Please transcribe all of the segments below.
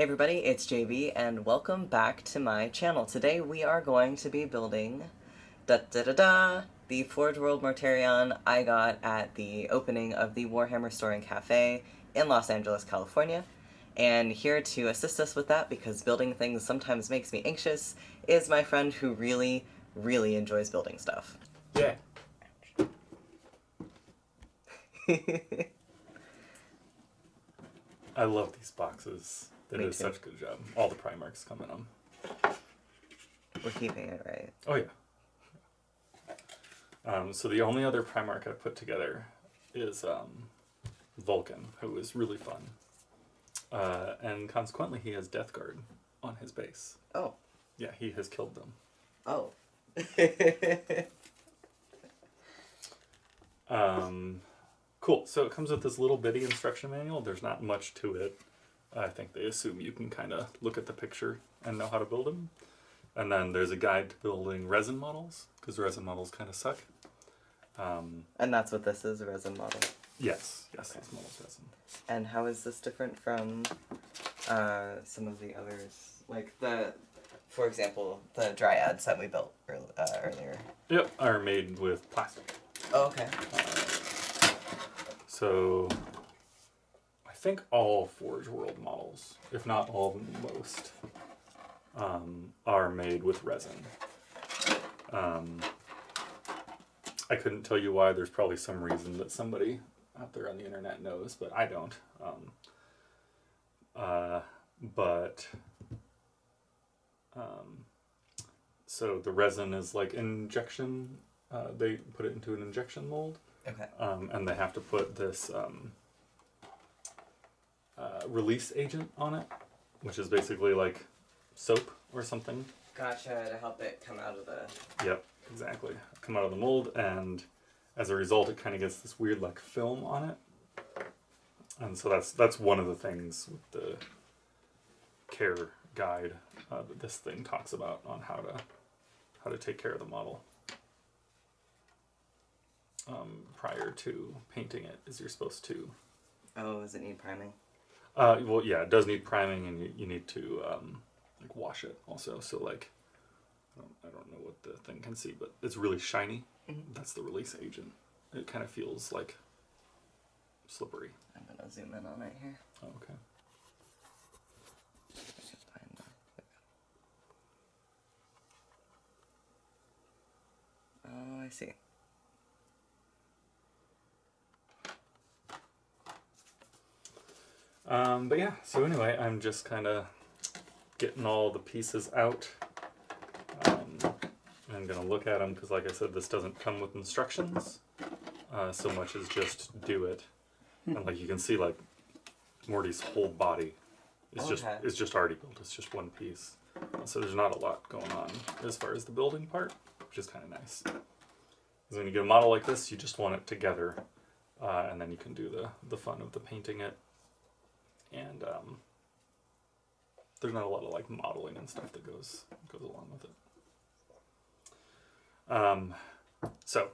Hey everybody, it's JB and welcome back to my channel. Today we are going to be building da da da da the Forge World Mortarion I got at the opening of the Warhammer Store and Cafe in Los Angeles, California. And here to assist us with that, because building things sometimes makes me anxious, is my friend who really, really enjoys building stuff. Yeah. I love these boxes. They Me did too. such a good job. All the Primarchs come in them. We're keeping it right. Oh yeah. Um, so the only other Primarch I put together is um, Vulkan, who is really fun, uh, and consequently he has Death Guard on his base. Oh. Yeah, he has killed them. Oh. Um, cool. So it comes with this little bitty instruction manual. There's not much to it. I think they assume you can kind of look at the picture and know how to build them. And then there's a guide to building resin models because resin models kind of suck. Um, and that's what this is, a resin model. yes, yes, Okay. this model's resin. And how is this different from uh, some of the others? Like the, for example, the dryads that we built earl- uh, earlier. Yep, are made with plastic. Oh, okay. So I think all Forge World models, if not all most, um, are made with resin. Um, I couldn't tell you why. There's probably some reason that somebody out there on the internet knows, but I don't. Um, uh, but um, so the resin is like injection. Uh, they put it into an injection mold Okay. um, and they have to put this um, uh, release agent on it, which is basically like soap or something. Gotcha. To help it come out of the. Yep, exactly. Come out of the mold, and as a result, it kind of gets this weird like film on it. And so that's that's one of the things with the care guide uh, that this thing talks about on how to how to take care of the model. Um, prior to painting it, is you're supposed to Oh, does it need priming? Uh, well, yeah, it does need priming, and you, you need to um, like wash it also. So like, I don't, I don't know what the thing can see, but it's really shiny. Mhm. That's the release agent. It kind of feels like slippery. I'm gonna zoom in on it here. Oh, okay. I can find the- Oh, I see. Um, but yeah, so anyway, I'm just kind of getting all the pieces out. Um, I'm gonna look at them because, like I said, this doesn't come with instructions. Uh, so much as just do it, and like you can see, like Morty's whole body is just Okay. is just already built. It's just one piece, so there's not a lot going on as far as the building part, which is kind of nice. 'Cause when you get a model like this, you just want it together, uh, and then you can do the the fun of the painting it and um, there's not a lot of like modeling and stuff that goes goes along with it. Um, so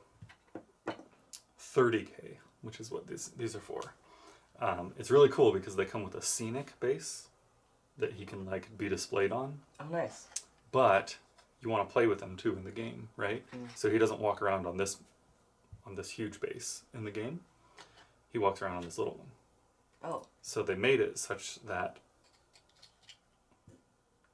30k, which is what these these are for. Um, it's really cool because they come with a scenic base that he can like be displayed on, Oh, nice. but you want to play with them too in the game, right? Mm. So he doesn't walk around on this on this huge base in the game. He walks around on this little one. Oh, So they made it such that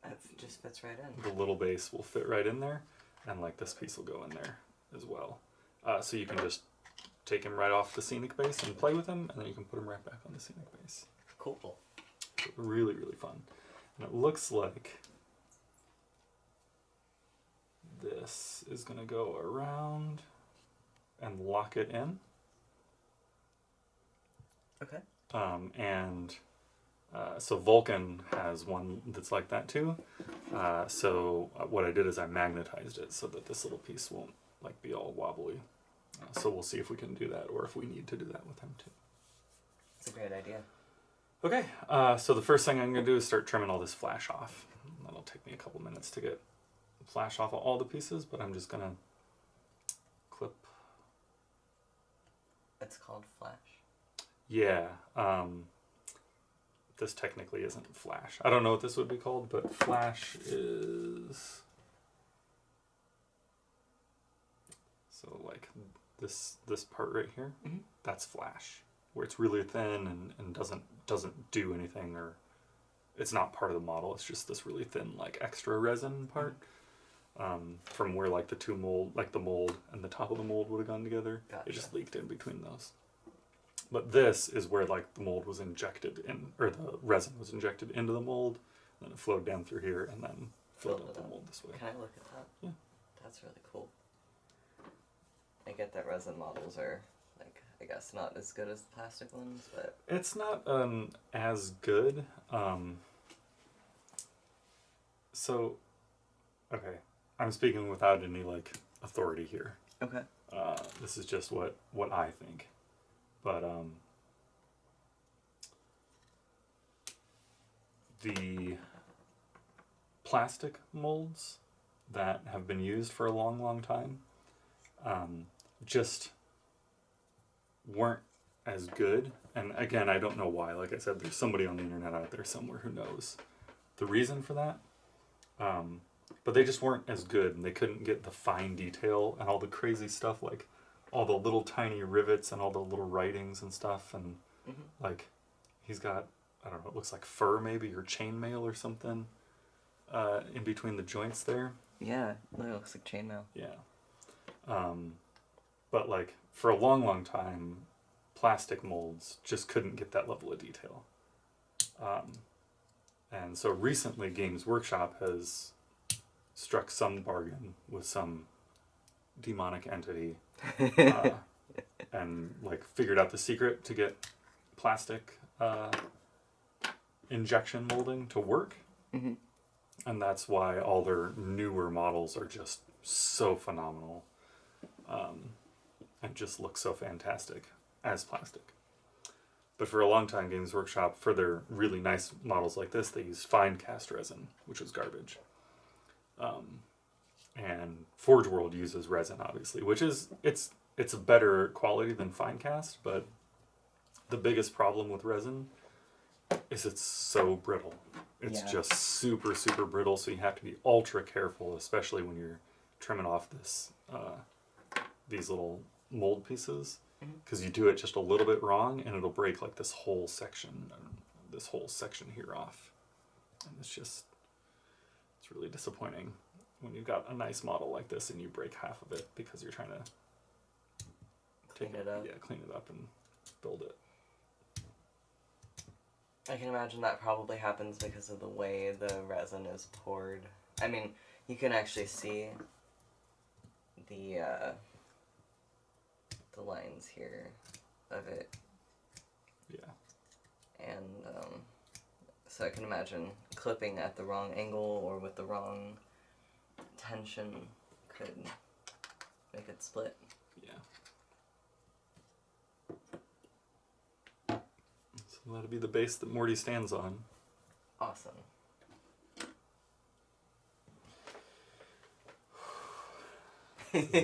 it just fits right in. the little base will fit right in there, and like this piece will go in there as well. Uh, so you can just take him right off the scenic base and play with him, and then you can put him right back on the scenic base. Cool. Really, really fun. And it looks like this is going to go around and lock it in. Okay. Um, and uh, so Vulkan has one that's like that too. Uh, so uh, what I did is I magnetized it so that this little piece won't like be all wobbly. Uh, so we'll see if we can do that or if we need to do that with him too. It's a great idea. Okay, uh, so the first thing I'm going to do is start trimming all this flash off. That'll take me a couple minutes to get flash off of all the pieces, but I'm just going to clip It's called Flash. Yeah. Um, this technically isn't flash. I don't know what this would be called, but flash is so like this this part right here. Mhm. That's flash, where it's really thin and, and doesn't doesn't do anything or it's not part of the model. It's just this really thin like extra resin part. Um, from where like the two mold, like the mold and the top of the mold would have gone together, Gotcha. it just leaked in between those. But this is where like the mold was injected in, or the resin was injected into the mold, and then it flowed down through here and then filled up the mold this way. Can I look at that? Yeah. That's really cool. I get that resin models are like I guess not as good as the plastic ones, but It's not um, as good. Um, so, okay, I'm speaking without any like authority here. okay. Uh, this is just what what I think, but um, the plastic molds that have been used for a long, long time um, just weren't as good. And again, I don't know why. Like I said, there's somebody on the internet out there somewhere who knows the reason for that. Um, but they just weren't as good, and they couldn't get the fine detail and all the crazy stuff, like all the little tiny rivets and all the little writings and stuff. And Mhm. like, he's got I don't know, it looks like fur maybe or chainmail or something uh, in between the joints there. Yeah, it looks like chainmail. Yeah. Um, but like for a long, long time, plastic molds just couldn't get that level of detail. Um, and so recently, Games Workshop has struck some bargain with some demonic entity uh, and like figured out the secret to get plastic uh, injection molding to work. Mhm. and that's why all their newer models are just so phenomenal um, and just look so fantastic as plastic. But for a long time games workshop for their really nice models like this they used Finecast resin which was garbage. Um, and forge world uses resin obviously which is it's it's a better quality than Finecast but the biggest problem with resin is it's so brittle. It's Yeah. just super super brittle so you have to be ultra careful especially when you're trimming off this uh, these little mold pieces because you do it just a little bit wrong and it'll break like this whole section this whole section here off. And it's just it's really disappointing when you've got a nice model like this and you break half of it because you're trying to Clean it up. yeah clean it up and build it I can imagine that probably happens because of the way the resin is poured. I mean, you can actually see the uh, the lines here of it, yeah and um, so I can imagine clipping at the wrong angle or with the wrong tension could make it split. yeah so that'll be the base that morty stands on Awesome.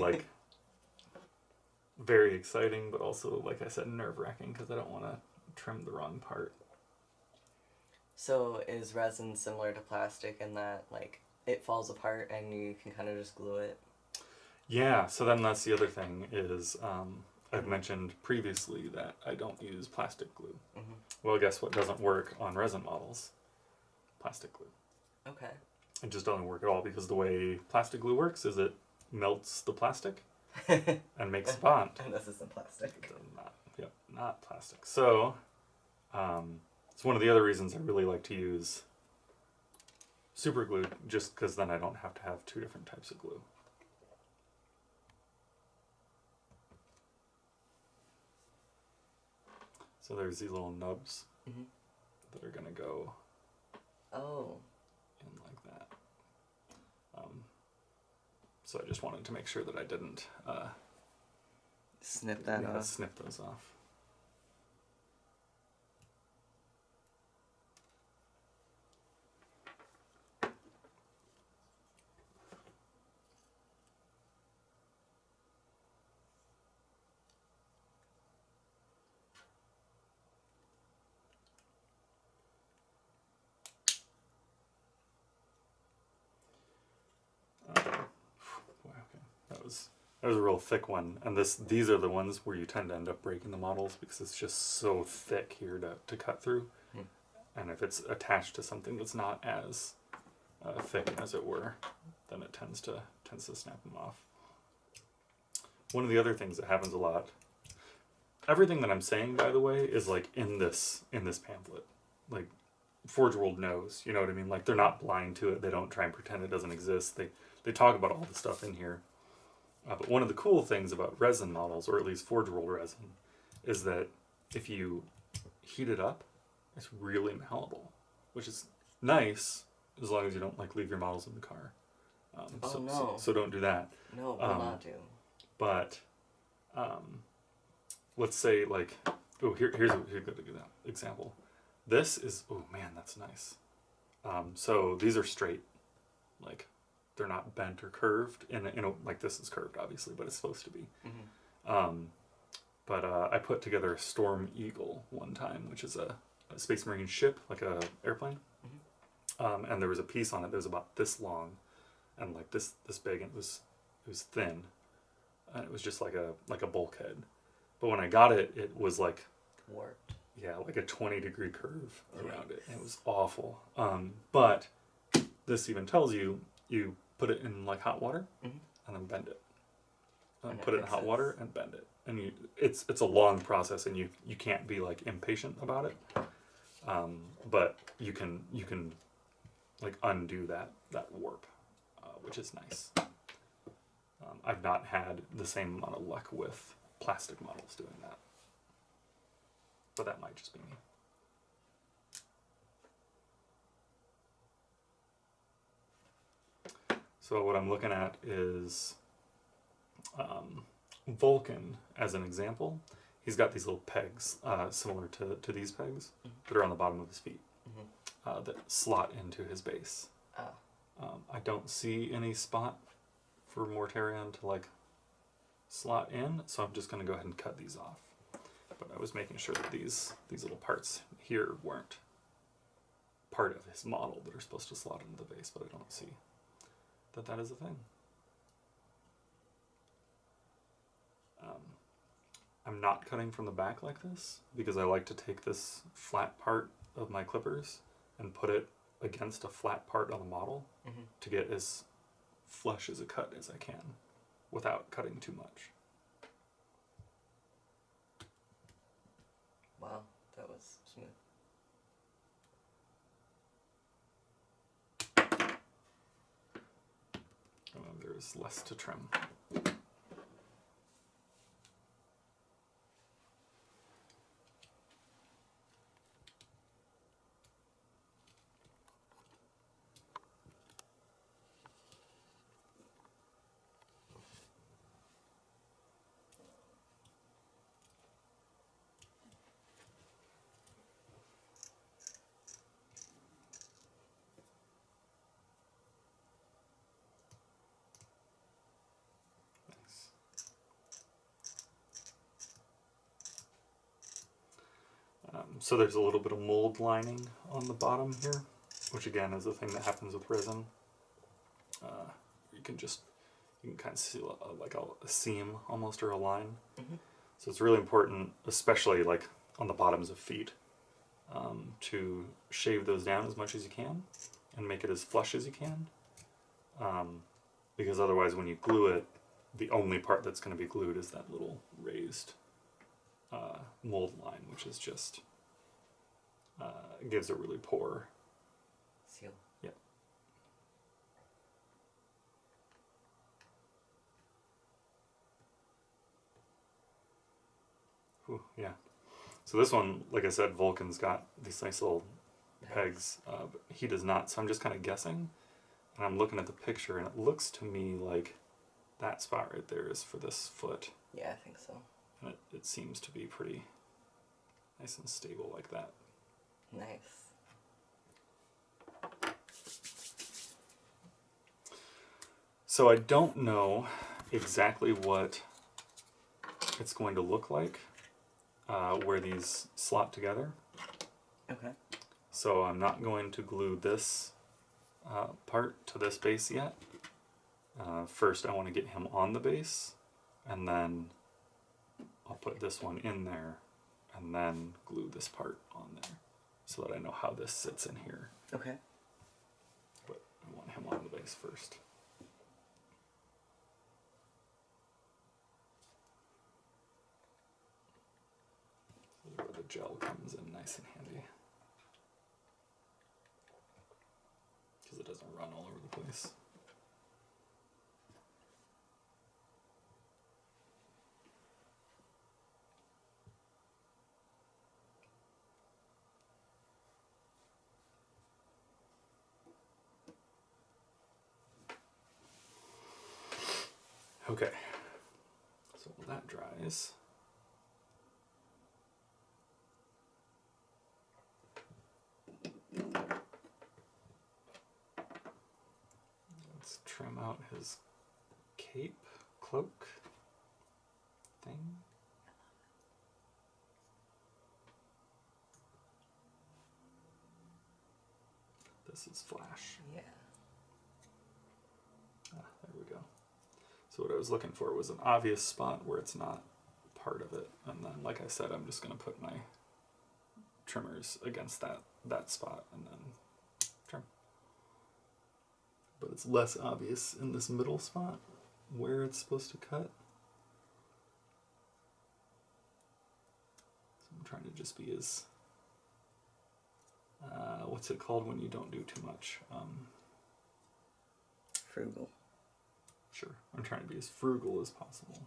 Like very exciting, but also, like I said, nerve wracking because I don't want to trim the wrong part. So is resin similar to plastic in that like it falls apart and you can kind of just glue it? Yeah, so then that's the other thing is um, I've mentioned previously that I don't use plastic glue. Mhm. Well, guess what doesn't work on resin models? Plastic glue. Okay. It just doesn't work at all because the way plastic glue works is it melts the plastic and and makes a bond. And this isn't plastic. Not, yep, not plastic. So, um, it's one of the other reasons I really like to use super glue, just because then I don't have to have two different types of glue. So there's these little nubs Mhm. that are gonna go Oh, in like that. Um, so I just wanted to make sure that I didn't uh, snip that yeah, off. snip those off. There's a real thick one, and this these are the ones where you tend to end up breaking the models because it's just so thick here to, to cut through. Hmm. And if it's attached to something that's not as uh, thick as it were, then it tends to tends to snap them off. One of the other things that happens a lot. Everything that I'm saying, by the way, is like in this in this pamphlet. Like Forge World knows, you know what I mean? Like they're not blind to it. They don't try and pretend it doesn't exist. They they talk about all the stuff in here. Uh, but one of the cool things about resin models, or at least Forge World resin, is that if you heat it up, it's really malleable, which is nice as long as you don't like leave your models in the car. Um, Oh, so, so, no. so don't do that. No, will Um, not do. But um, let's say like oh here here's a, here's a good example. This is oh man that's nice. Um, so these are straight, like they're not bent or curved. In a, in a, like this is curved obviously, but it's supposed to be. Mhm. Um, but uh, I put together a Storm Eagle one time, which is a, a Space Marine ship, like a airplane. Um, and there was a piece on it that was about this long, and like this this big, and it was it was thin, and it was just like a like a bulkhead. But when I got it, it was like Warped. yeah, like a twenty degree curve around it. It was awful. Um, but this even tells you you put it in like hot water Mhm. and then bend it. Um, And put it in hot fixes. water and bend it, and you it's it's a long process, and you you can't be like impatient about it. Um, but you can you can like undo that that warp, uh, which is nice. Um, I've not had the same amount of luck with plastic models doing that, but that might just be me. So what I'm looking at is um, Vulkan as an example. He's got these little pegs, uh, similar to, to these pegs, that are on the bottom of his feet, Mhm. uh, that slot into his base. Ah. Um, I don't see any spot for Mortarion to like slot in, so I'm just going to go ahead and cut these off. But I was making sure that these these little parts here weren't part of his model that are supposed to slot into the base, but I don't see that that is a thing. Um, I'm not cutting from the back like this because I like to take this flat part of my clippers and put it against a flat part on the model Mhm. to get as flush as a cut as I can without cutting too much. Wow, that was smooth. And then there's less to trim. So there's a little bit of mold lining on the bottom here, which again is a thing that happens with resin. Uh, you can just you can kind of see a, like a, a seam almost or a line. Mhm. So it's really important, especially like on the bottoms of feet, um, to shave those down as much as you can and make it as flush as you can. Um, because otherwise, when you glue it, the only part that's going to be glued is that little raised uh, mold line, which is just uh, gives a really poor. Seal. Yep. Whew, yeah. So this one, like I said, Vulkan's got these nice little pegs. Uh, but he does not. So I'm just kind of guessing, and I'm looking at the picture, and it looks to me like that spot right there is for this foot, Yeah, I think so. and it, it seems to be pretty nice and stable like that. Nice. So I don't know exactly what it's going to look like uh, where these slot together. Okay. So I'm not going to glue this uh, part to this base yet. Uh, first, I want to get him on the base and then I'll put this one in there and then glue this part on there so that I know how this sits in here. Okay. But I want him on the base first. This is where the gel comes in nice and handy. Because it doesn't run all over the place. Okay, so that dries, let's trim out his cape, cloak thing. This is flash. Yeah. Ah, there we go. So what I was looking for was an obvious spot where it's not part of it, and then, like I said, I'm just gonna put my trimmers against that that spot and then trim. But it's less obvious in this middle spot where it's supposed to cut. So I'm trying to just be as uh, what's it called when you don't do too much? Um, Frugal. Sure. I'm trying to be as frugal as possible.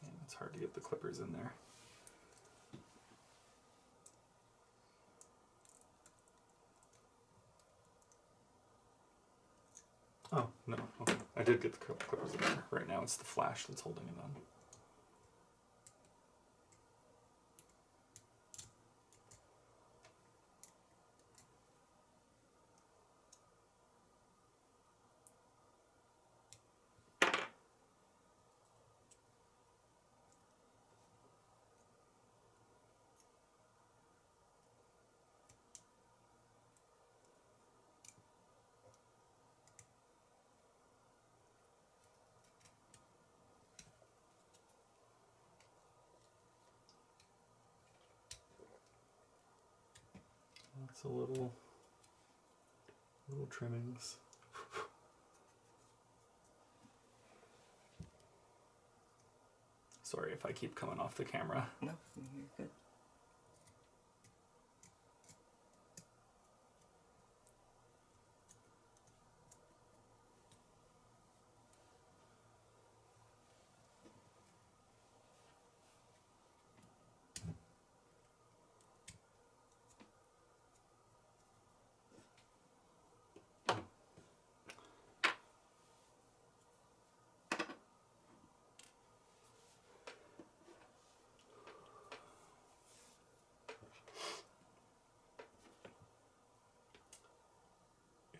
Man, it's hard to get the clippers in there. Oh, no. Okay. I did get the clip- clippers there. Right now it's the flash that's holding it on. A little, little trimmings. Sorry if I keep coming off the camera. No, you're good.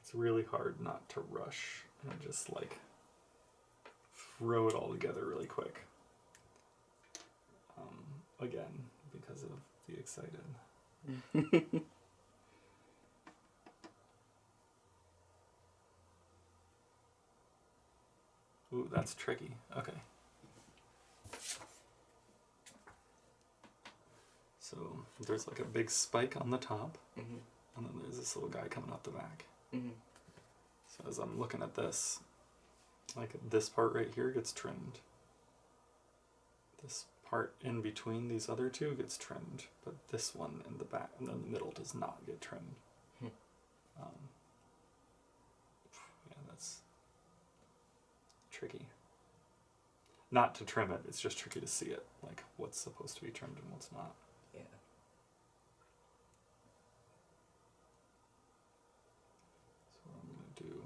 It's really hard not to rush and just like throw it all together really quick. Um, again, because of the excited. Ooh, that's tricky. Okay. So there's like a big spike on the top, Mhm. and then there's this little guy coming out the back. Mhm. So as I'm looking at this, like this part right here gets trimmed. This part in between these other two gets trimmed, but this one in the back and then the middle does not get trimmed. Hmm. Um, yeah, that's tricky. Not to trim it, it's just tricky to see it, like what's supposed to be trimmed and what's not. Yeah. So what I'm gonna do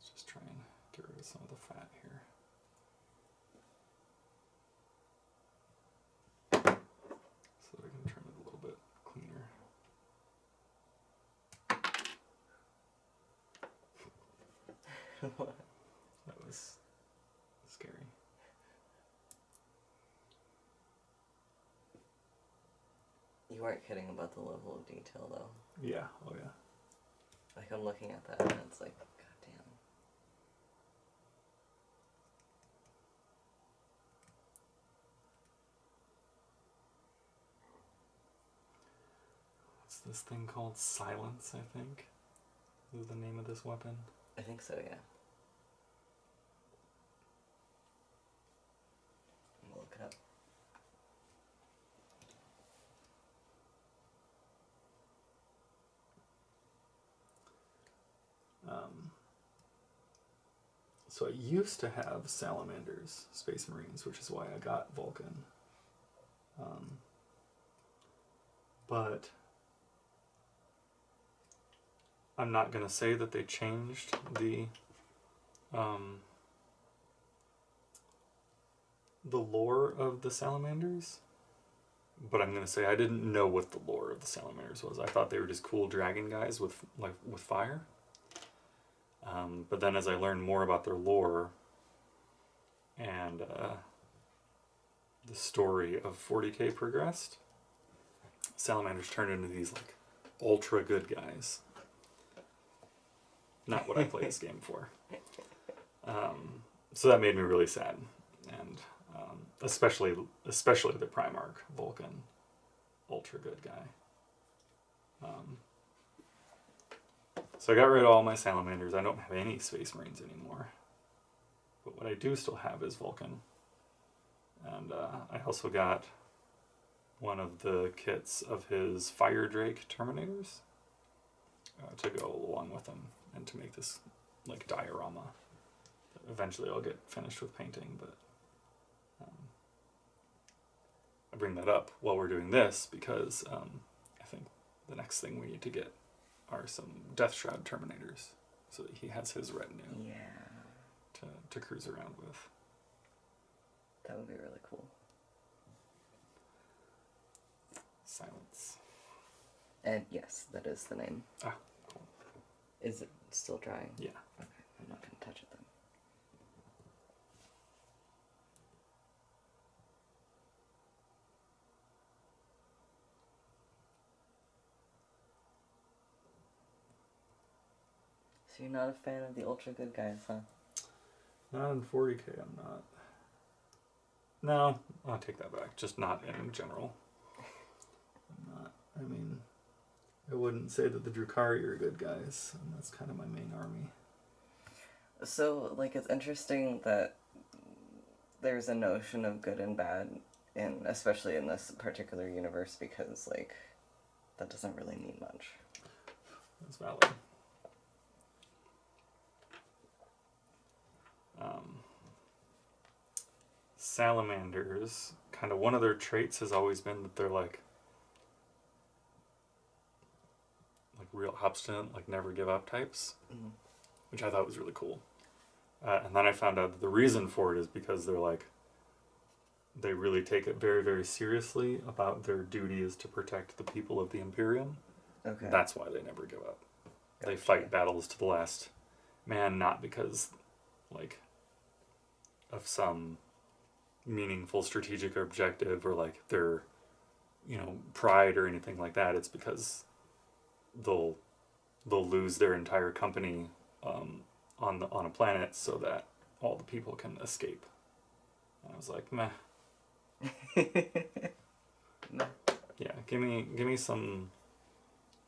is just try and get rid of some of the fat here. So that I can trim it a little bit cleaner. That was scary. You weren't kidding about the level of detail, though. Yeah. Oh yeah. Like, I'm looking at that and it's like, goddamn. What's this thing called? Silence, I think. Is the name of this weapon? I think so, yeah. I'm gonna look it up. Um, so I used to have salamanders, space marines, which is why I got Vulkan. Um, but I'm not gonna say that they changed the um, the lore of the salamanders. But I'm gonna say I didn't know what the lore of the salamanders was. I thought they were just cool dragon guys with like with fire. Um, but then as I learned more about their lore and uh, the story of 40k progressed, salamanders turned into these like ultra good guys. Not what I play this game for. Um, so that made me really sad, and um, especially especially the Primarch Vulkan, ultra good guy. Um, so I got rid of all my salamanders. I don't have any space marines anymore. But what I do still have is Vulkan. And uh, I also got one of the kits of his Fire Drake Terminators uh, to go along with him and to make this like diorama. Eventually I'll get finished with painting, but um, I bring that up while we're doing this because um, I think the next thing we need to get are some Death Shroud Terminators, so that he has his retinue Yeah. to, to cruise around with. That would be really cool. Silence. And yes, that is the name. Ah, cool. Is it still drying? Yeah. Okay, I'm not gonna touch it then. So you're not a fan of the ultra good guys, huh? Not in 40k, I'm not. No, I'll take that back. Just not in general. I'm not. I mean, I wouldn't say that the Drukhari are good guys, and that's kind of my main army. So, like, it's interesting that there's a notion of good and bad, in especially in this particular universe, because like that doesn't really mean much. That's valid. Um, salamanders, kind of one of their traits has always been that they're like, like real obstinate, like never give up types, Mhm. which I thought was really cool. Uh, and then I found out that the reason for it is because they're like, they really take it very, very seriously about their duty is to protect the people of the Imperium. Okay. That's why they never give up. They fight battles to the last man, not because, like, of some meaningful strategic objective or like their, you know, pride or anything like that. It's because they'll they'll lose their entire company um, on the on a planet so that all the people can escape. And I was like, meh. No. Yeah, give me give me some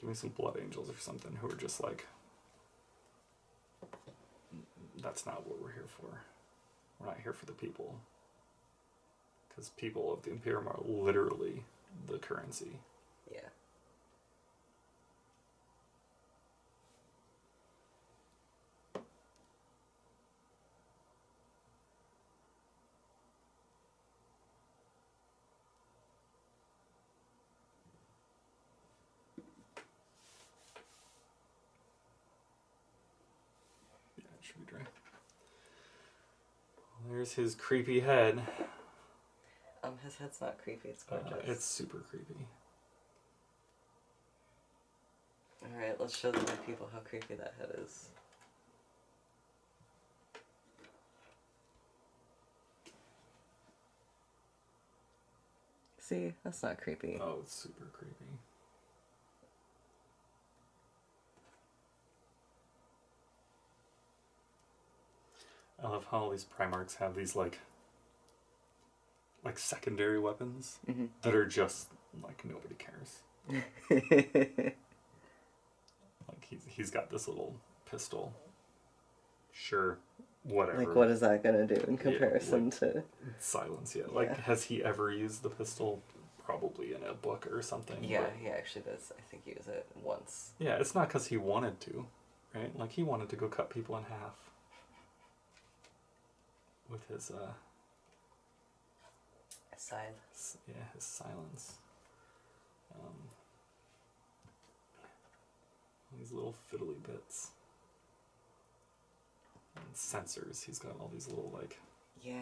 give me some blood angels or something who are just like that's not what we're here for. We're not here for the people. Because people of the Imperium are literally the currency. Yeah. His creepy head. Um, his head's not creepy, it's gorgeous. Uh, it's super creepy. Alright, let's show the new people how creepy that head is. See, that's not creepy. Oh, it's super creepy. I love how all these Primarchs have these like like secondary weapons Mhm. that are just like nobody cares. Like he's he's got this little pistol. Sure, whatever. like, what is that gonna do in comparison like- to? Silence, yeah. Like, Yeah. has he ever used the pistol? Probably in a book or something. Yeah, but- he actually does. I think he used it once. Yeah, it's not because he wanted to, right? Like he wanted to go cut people in half with his uh, Scythe. yeah, his silence. Um, these little fiddly bits. And sensors. He's got all these little like Yeah.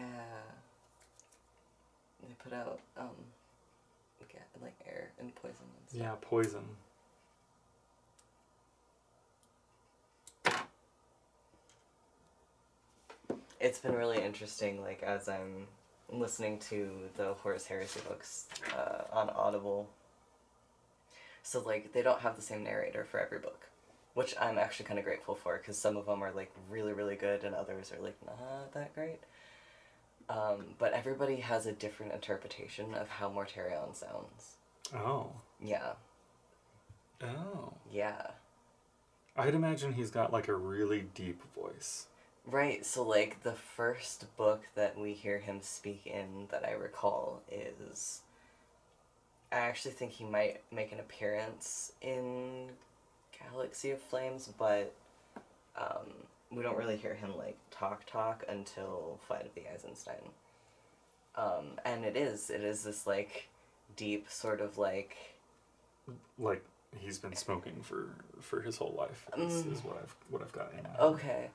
They put out um, like air and poison and stuff. yeah poison. It's been really interesting, like as I'm listening to the Horus Heresy books uh, on Audible. So like they don't have the same narrator for every book, which I'm actually kind of grateful for because some of them are like really really good and others are like not that great. Um, but everybody has a different interpretation of how Mortarion sounds. Oh, Yeah, oh. yeah. I'd imagine he's got like a really deep voice. Right, so like the first book that we hear him speak in that I recall is I actually think he might make an appearance in Galaxy of Flames, but um, we don't really hear him like talk talk until Flight of the Eisenstein. Um, and it is, it is this like deep sort of like Like he's been smoking for for his whole life. Is, Mm. is what I've what I've got in my. Okay.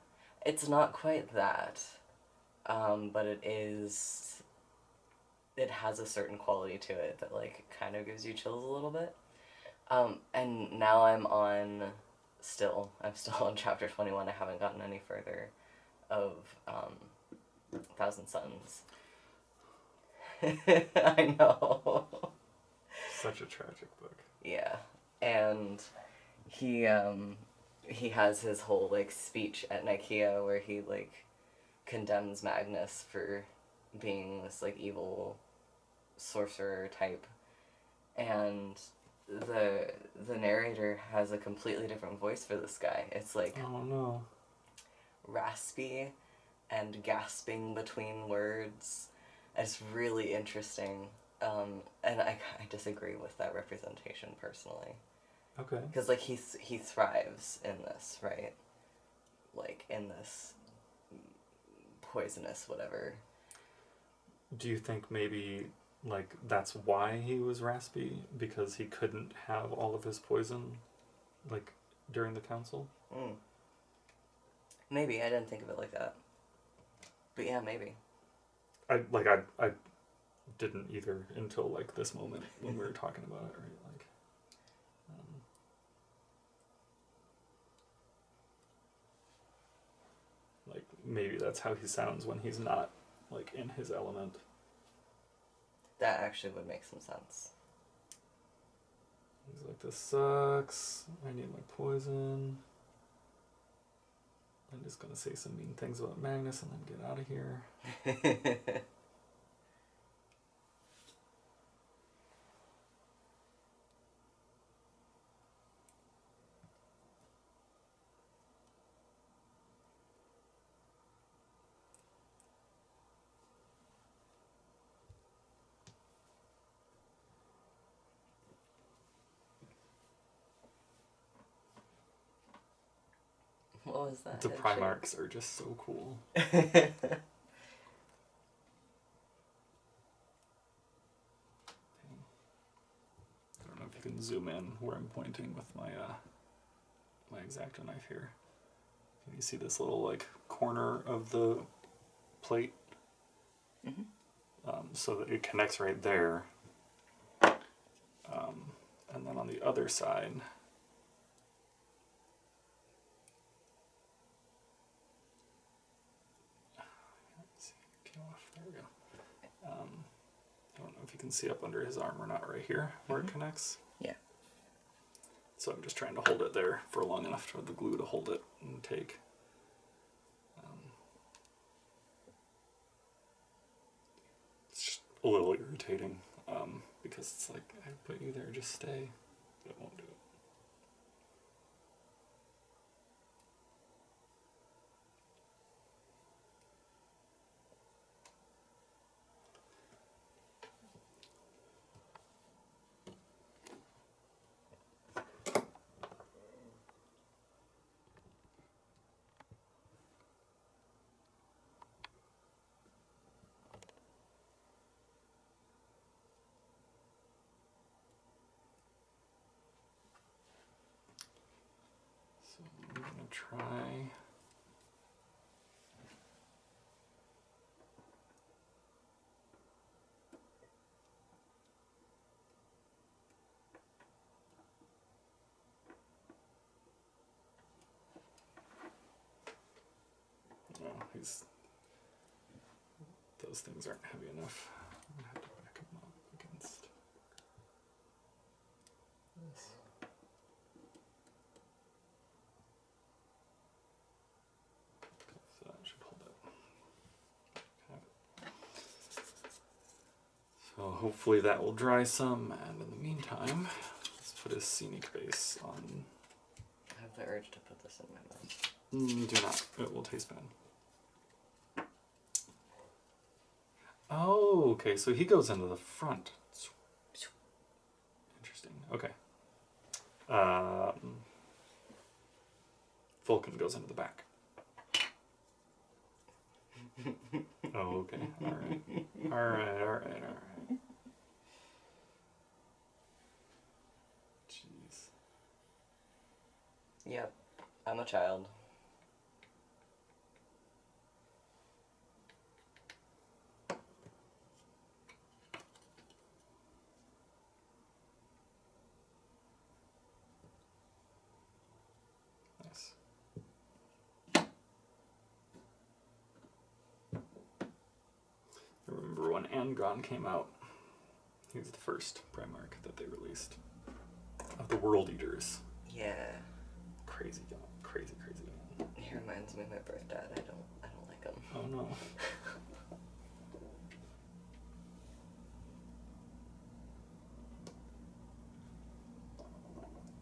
It's not quite that. Um, but it is it has a certain quality to it that like kind of gives you chills a little bit. Um, and now I'm on still I'm still on chapter 21. I haven't gotten any further of um Thousand Suns. I know. Such a tragic book. Yeah, and he um he has his whole like speech at Nikaea where he like condemns Magnus for being this like evil sorcerer type, and the the narrator has a completely different voice for this guy. It's like Oh no. raspy and gasping between words. It's really interesting. Um, and I, I disagree with that representation personally. Okay. Because, like, he, he thrives in this, right? Like, in this poisonous whatever. Do you think maybe like that's why he was raspy because he couldn't have all of his poison like during the council? Mm. Maybe, I didn't think of it like that. But yeah, maybe. I like I I didn't either until like this moment when we were talking about it, right? Like um, like maybe that's how he sounds when he's not like in his element. That actually would make some sense. He's like, this sucks. I need my poison. I'm just gonna say some mean things about Magnus and then get out of here. that? The head Primarchs are just so cool. I don't know if you can zoom in where I'm pointing with my uh, my exacto knife here. Can you see this little like corner of the plate? Mhm. Um, so that it connects right there. Um, and then on the other side. Let's see, peel off. There we go. Um, I don't know if you can see up under his arm or not right here where it connects. Yeah. So I'm just trying to hold it there for long enough for the glue to hold it and take. Um, it's just a little irritating um, because it's like I put you there, just stay, but it won't do it. So I'm gonna try. No, he's. Those things aren't heavy enough. I'm gonna have to back him up against this. So that should hold it. Okay. So hopefully that will dry some, and in the meantime, let's put a scenic base on. I have the urge to put this in my mouth. Mm, do not. It will taste bad. Oh, okay. So he goes into the front. Interesting. Okay. Um, Vulkan goes into the back. oh, okay. All right. All right. All right. All right. Jeez. Yep, I'm a child. Nice. I remember when Angron came out. He was the first Primarch that they released of the World Eaters. Yeah. Crazy guy, crazy, crazy. He reminds me of my birth dad. I don't I don't like him. Oh no.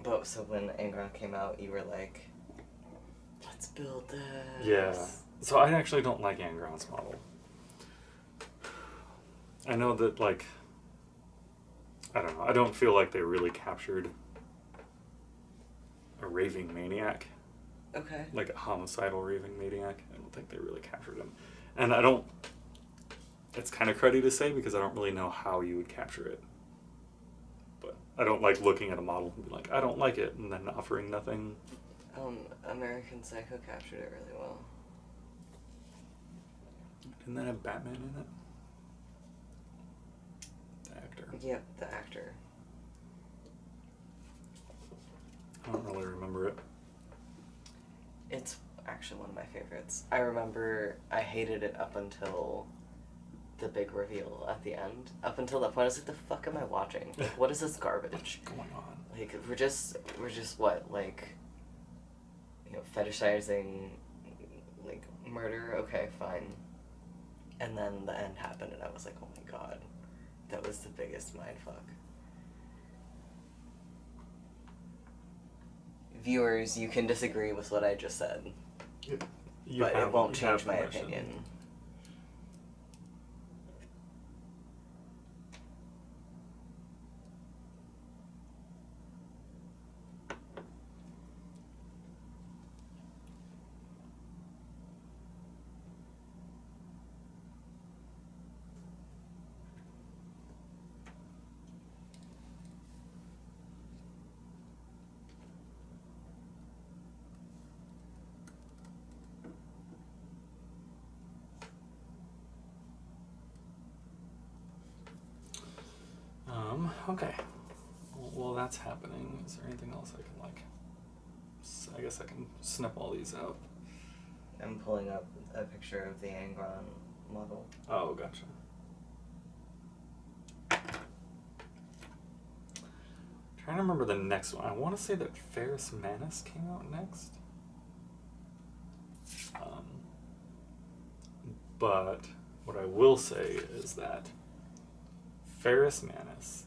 But so when Angron came out, you were like, let's build this. Yeah. So I actually don't like Angron's model. I know that like I don't know. I don't feel like they really captured a raving maniac. Okay. like a homicidal raving maniac. I don't think they really captured him, and I don't. It's kind of cruddy to say because I don't really know how you would capture it. But I don't like looking at a model and be like, I don't like it, and then offering nothing. Um, American Psycho captured it really well. Didn't that have Batman in it? The actor. Yep, the actor. I don't really remember it. It's actually one of my favorites. I remember I hated it up until the big reveal at the end. Up until that point, I was like, "The fuck am I watching? Like, what is this garbage?" What's going on? Like, we're just, we're just what, like, you know, fetishizing, like, murder. Okay, fine. And then the end happened, and I was like, "Oh my god, that was the biggest mindfuck." Viewers, you can disagree with what I just said. You but have- it won't change my permission. opinion. Um, okay. Well, while that's happening, is there anything else I can like? I guess I can snip all these out. I'm pulling up a picture of the Angron model. Oh, gotcha. trying to remember the next one. I want to say that Ferrus Manus came out next. Um, but what I will say is that Ferrus Manus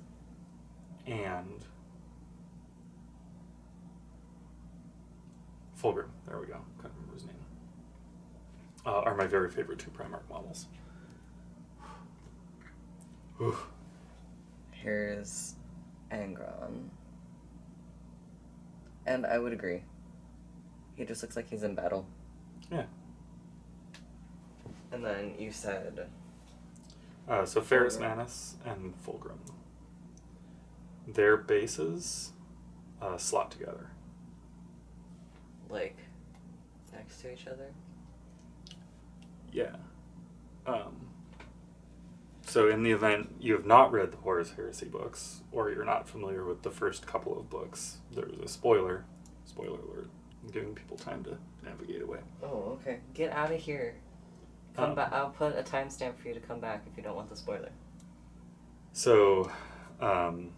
and Fulgrim, there we go, couldn't remember his name, uh, are my very favorite two Primarch models. Oof. Here's Angron. And I would agree. He just looks like he's in battle. Yeah. And then you said Uh, so Ferrus Manus and Fulgrim. Their bases uh, slot together. Like next to each other. Yeah. Um, so in the event you have not read the Horus Heresy books, or you're not familiar with the first couple of books, there's a spoiler. Spoiler alert. I'm giving people time to navigate away. Oh, okay. Get out of here. Come Um, back. I'll put a timestamp for you to come back if you don't want the spoiler. So, um,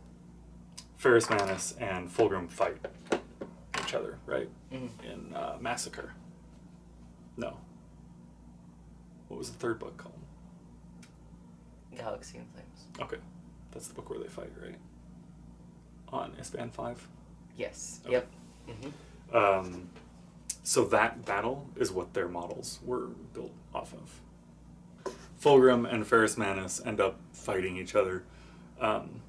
Ferrus Manus and Fulgrim fight each other, right? Mhm. In uh, Massacre. No. What was the third book called? Galaxy in Flames. Okay. That's the book where they fight, right? On Isstvan 5. Yes. Okay. Yep. hmm Um, so that battle is what their models were built off of. Fulgrim and Ferrus Manus end up fighting each other, um,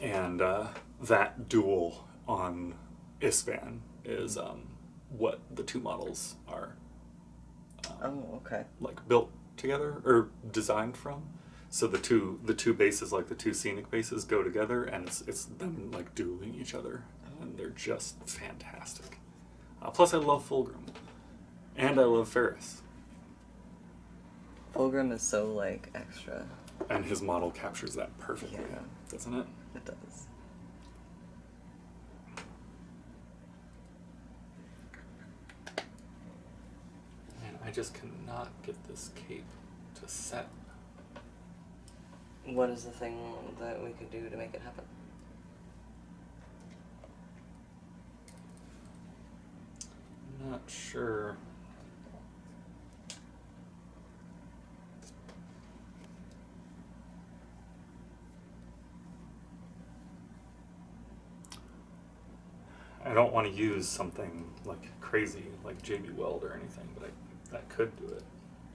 and uh, that duel on Isstvan is um, what the two models are um, Oh, okay. like built together or designed from. So the two the two bases, like the two scenic bases, go together, and it's it's them like dueling each other, and they're just fantastic. Uh, plus, I love Fulgrim, and I love Ferrus, Fulgrim is so like extra. and his model captures that perfectly, Yeah. doesn't it? It does. Man, I just cannot get this cape to set. What is the thing that we could do to make it happen? I'm not sure. I don't want to use something like crazy, like JB Weld or anything, but I, that could do it.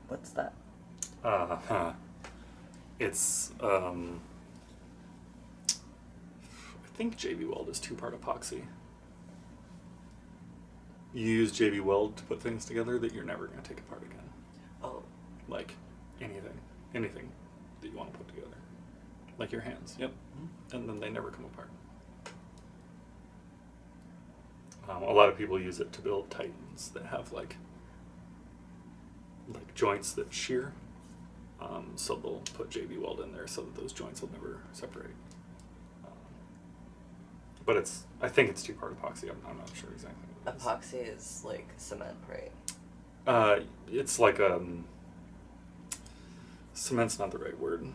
What's that? Uh, huh. It's, um, I think JB Weld is two part epoxy. You use JB Weld to put things together that you're never going to take apart again. Oh, Like anything, anything that you want to put together. Like your hands, yep. And then they never come apart. Um, a lot of people use it to build titans that have like like joints that shear. Um, so they'll put JB Weld in there so that those joints will never separate. Um, but it's I think it's two part epoxy. I'm, I'm not sure exactly. What it is. epoxy is like cement, right? Uh, it's like um. Cement's not the right word.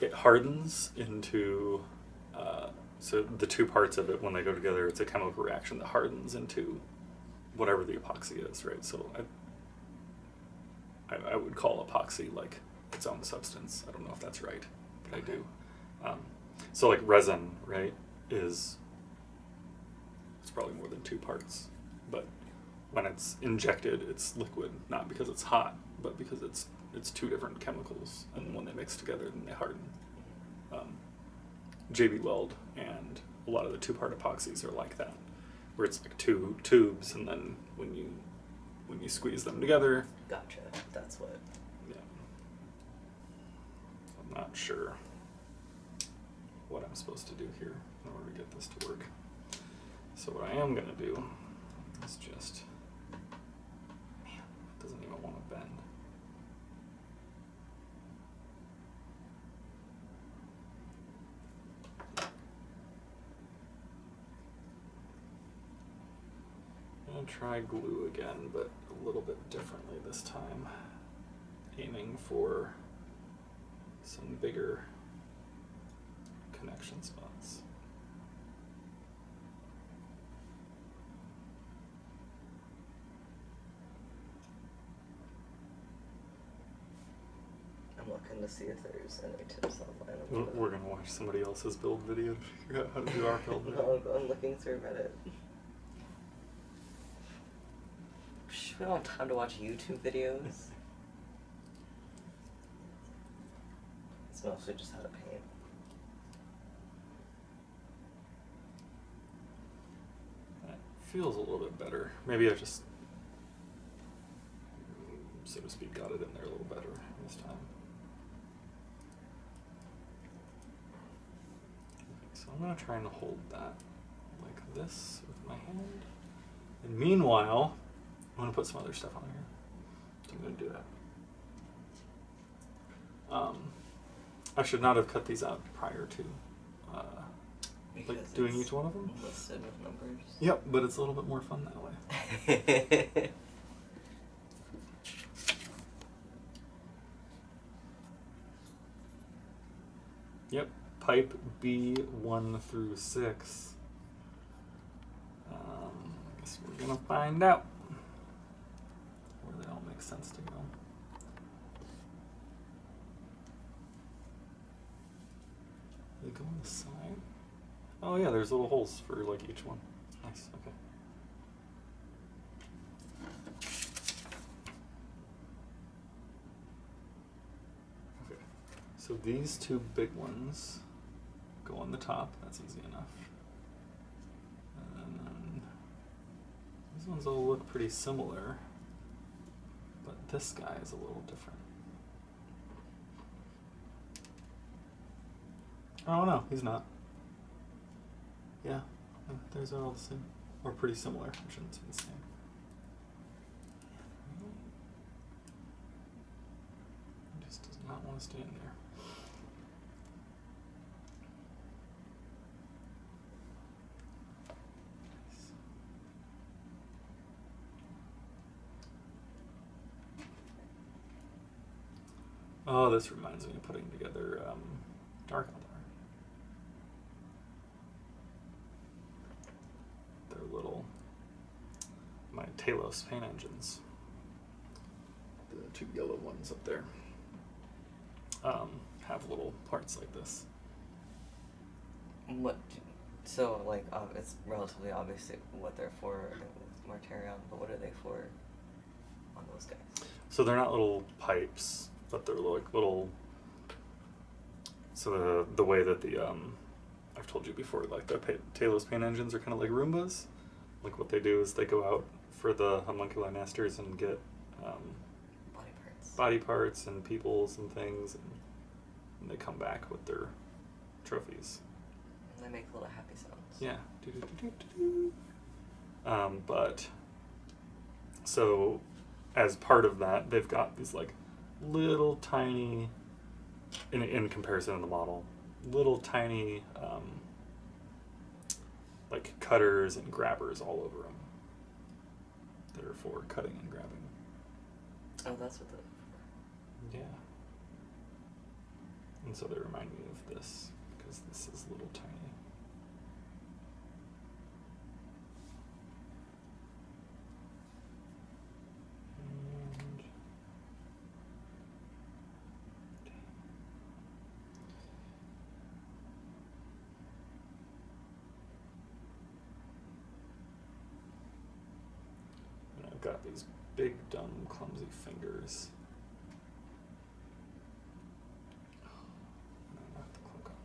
It hardens into. Uh, so the two parts of it, when they go together, it's a chemical reaction that hardens into whatever the epoxy is, right? So I, I, I would call epoxy like its own substance. I don't know if that's right, but I do. Um, so like resin, right, is it's probably more than two parts, but when it's injected, it's liquid, not because it's hot, but because it's it's two different chemicals, and when they mix together, then they harden. Um, JB Weld and a lot of the two-part epoxies are like that, where it's like two tubes, and then when you when you squeeze them together, Gotcha. That's what. yeah. I'm not sure what I'm supposed to do here in order to get this to work. So what I am gonna do is just man, it doesn't even want to bend. I'm gonna try glue again, but a little bit differently this time. Aiming for some bigger connection spots. I'm looking to see if there's any tips online. We're, gonna- we're gonna watch somebody else's build video to figure out how to do our build No, I'm looking through Reddit. We don't have time to watch YouTube videos. It's mostly just how to paint. That feels a little bit better. Maybe I just, so to speak, got it in there a little better this time. So I'm gonna try and hold that like this with my hand. And meanwhile, I'm gonna put some other stuff on here. So I'm gonna do that. Um, I should not have cut these out prior to uh, like doing each one of them. Listed with numbers. Yep, but it's a little bit more fun that way. Yep, pipe B one through six. Um, I guess we're gonna find out where they all make sense to go. They go on the side. Oh yeah, there's little holes for like each one. Nice. Okay. Okay. So these two big ones go on the top. That's easy enough. And these ones all look pretty similar, this guy is a little different. Oh no, he's not. Yeah, theirs are all the same, or pretty similar. I shouldn't say the same. Just does not want to stay in there. Oh, this reminds me of putting together um, Dark Eldar. They're little, my Talos paint engines. The two yellow ones up there um, have little parts like this. What? So like, uh, it's relatively obvious what they're for with Mortarion, but what are they for on those guys? So they're not little pipes, but they're like little. So the the way that the um, I've told you before, like the pa- Talos paint engines are kind of like Roombas. Like what they do is they go out for the homuncular masters and get um, Body parts. body parts and peoples and things, and, and they come back with their trophies. And they make little happy sounds. Yeah. Um, but so as part of that, they've got these like little tiny, in in comparison to the model, little tiny um, like cutters and grabbers all over them. That are for cutting and grabbing. Oh, that's what the. Yeah. And so they remind me of this because this is little tiny. And and I've got these big, dumb, clumsy fingers. No, not the cloak on.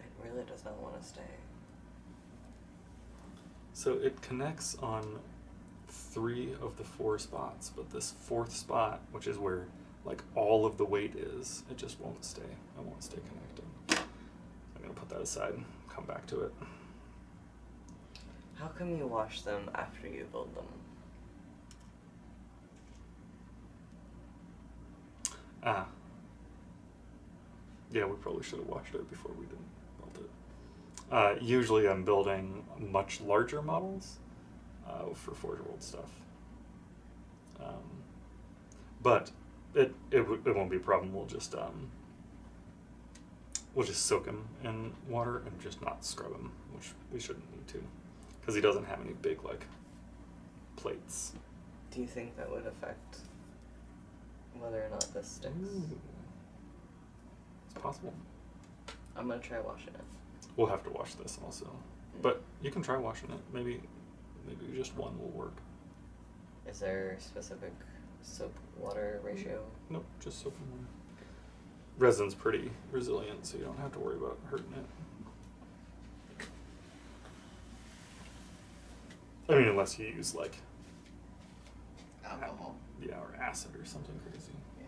It really does not want to stay. So it connects on three of the four spots, but this fourth spot, which is where like all of the weight is, it just won't stay. It won't stay connected. I'm gonna put that aside and come back to it. How come you wash them after you build them? Ah. Yeah, we probably should have watched it before we didn't build it. Uh, usually I'm building much larger models uh, for Forge World stuff. Um, but it, it, it won't be a problem. We'll just um, we'll just soak them in water and just not scrub them, which we shouldn't need to, because he doesn't have any big like plates. Do you think that would affect whether or not this sticks? Ooh. It's possible. I'm gonna try washing it. We'll have to wash this also, mm. but you can try washing it. Maybe, maybe just one will work. Is there a specific soap water ratio? Mm. Nope, just soap and water. Resin's pretty resilient, so you don't have to worry about hurting it. I mean, unless you use like Alcohol. yeah, or acid or something crazy. Yeah.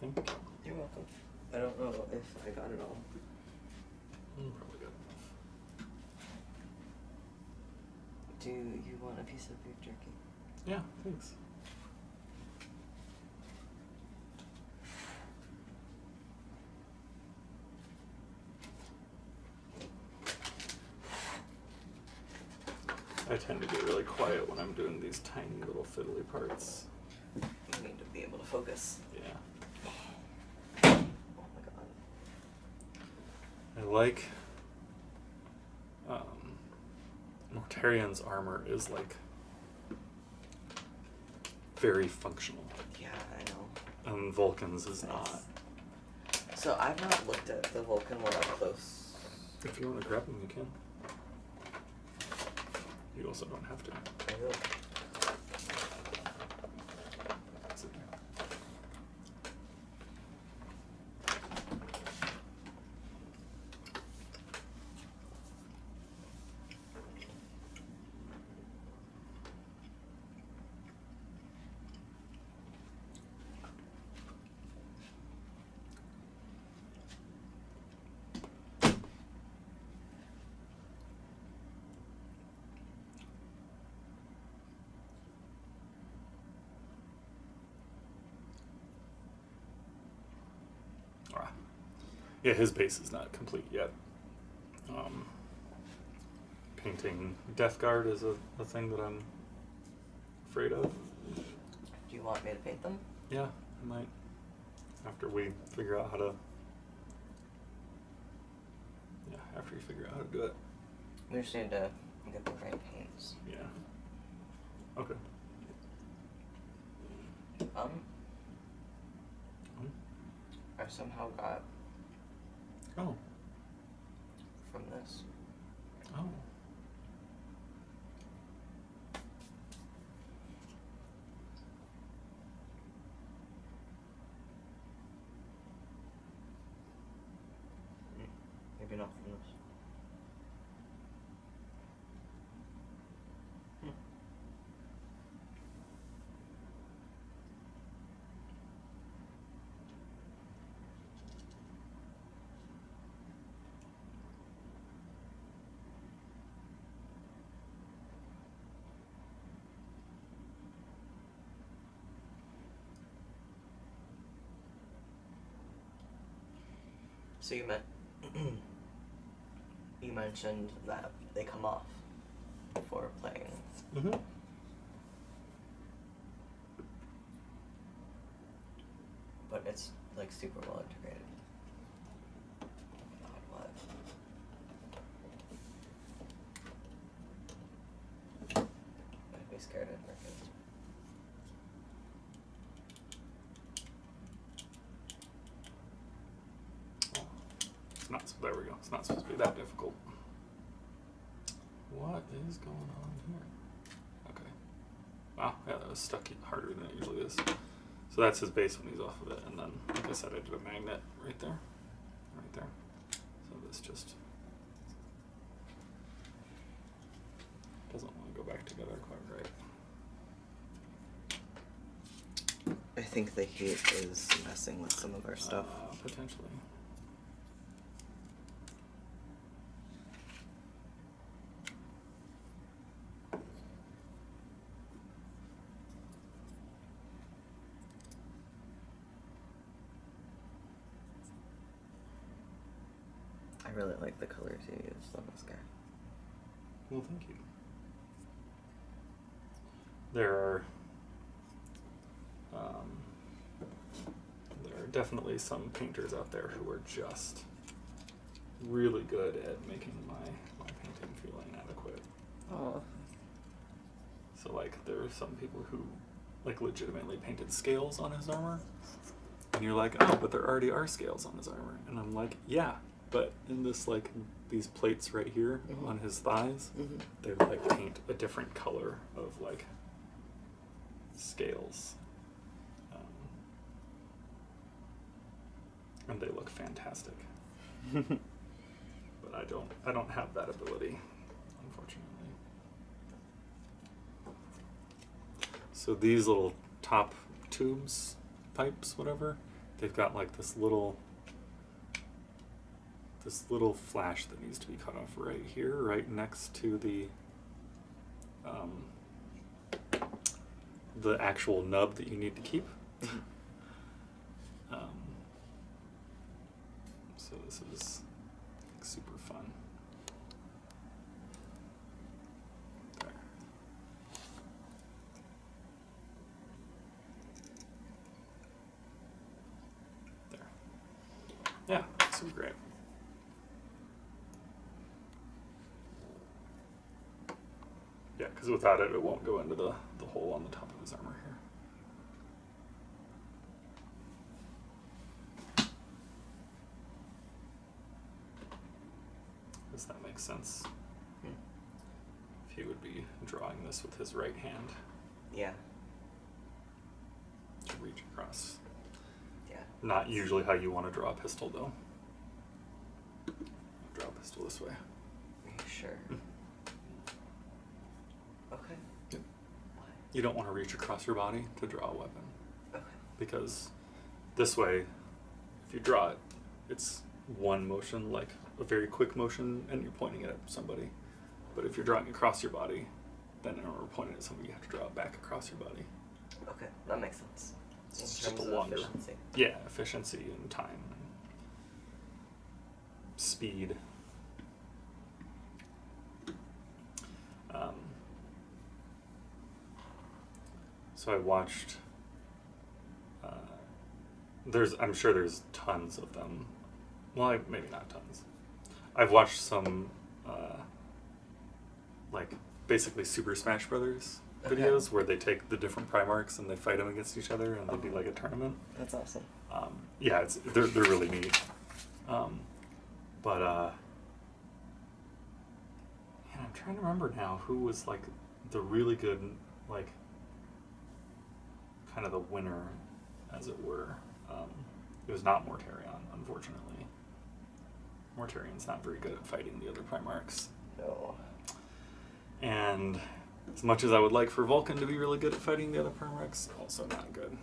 Thank you. You're welcome. I don't know if I got it all. Mm, probably good enough. Do you want a piece of beef jerky? Yeah, thanks. I tend to get really quiet when I'm doing these tiny little fiddly parts. You need to be able to focus. Yeah. Oh my god. I like um Mortarion's armor is like very functional. Yeah, I know. And Vulkan's is not. So I've not looked at the Vulkan one up close. If you want to grab them, you can. You also don't have to. I will. Sit there. Ah. Yeah, his base is not complete yet. Um, painting Death Guard is a, a thing that I'm afraid of. Do you want me to paint them? Yeah, I might. After we figure out how to. Yeah, after you figure out how to do it. We just need to get the right paints. Yeah. Okay. Um, Hmm? I somehow got Oh. from this. Oh. Mm, Maybe not. So you meant you mentioned that they come off before playing. Mm-hmm. but it's like super well integrated. God, what? I'd be scared of Americans. It's not. There we go. It's not supposed to be that difficult. What is going on here? Okay. Wow. Yeah, that was stuck harder than it usually is. So that's his base when he's off of it, and then, like I said, I did a magnet right there, right there. So this just doesn't want to go back together quite right. I think the heat is messing with some of our stuff. Uh, potentially. really like the colors you used on this guy. Well, thank you. There are um, there are definitely some painters out there who are just really good at making my my painting feel inadequate. Oh. So like there are some people who like legitimately painted scales on his armor. And you're like, oh, but there already are scales on his armor. And I'm like, yeah, but in this like these plates right here Mhm. on his thighs, Mhm. they like paint a different color of like scales. And they look fantastic. But I don't I don't have that ability, unfortunately. So these little top tubes, pipes, whatever, they've got like this little this little flash that needs to be cut off right here, right next to the um, the actual nub that you need to keep. Mhm. um, so this is super fun. There. There. Yeah, super great. Yeah, because without it, it won't go into the, the hole on the top of his armor here. Does that make sense? Hmm. If he would be drawing this with his right hand Yeah. to reach across. Yeah. Not usually how you want to draw a pistol, though. Draw a pistol this way. Are you sure? Mm. Okay. Yep. Why? You don't want to reach across your body to draw a weapon. Okay. because this way, if you draw it, it's one motion, like a very quick motion, and you're pointing it at somebody. But if you're drawing across your body, then in order to point it at somebody, you have to draw it back across your body. Okay, that makes sense. It's just a longer. efficiency. Yeah, efficiency and time and speed. Um, so I watched. Uh, there's, I'm sure there's tons of them. Well, I, maybe not tons. I've watched some, uh, like basically Super Smash Brothers Okay. videos where they take the different Primarchs and they fight them against each other and they do like a tournament That's awesome. um, yeah, it's they're they're really neat. Um, but uh, man, I'm trying to remember now who was like the really good like kind of the winner, as it were. Um, it was not Mortarion, unfortunately. Mortarion's not very good at fighting the other Primarchs. No. And as much as I would like for Vulkan to be really good at fighting the other Primarchs, also not good.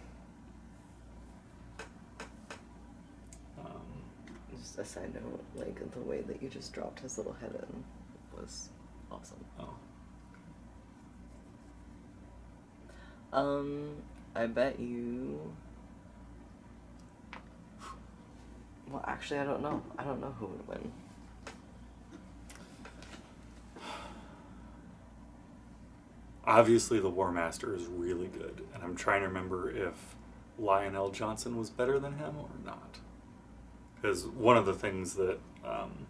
Um, Just a side note, like the way that you just dropped his little head in was awesome. oh. Um, I bet you. Well, actually, I don't know. I don't know who would win. Obviously, the War Master is really good, and I'm trying to remember if Lion El'Jonson was better than him or not. Because one of the things that. Um,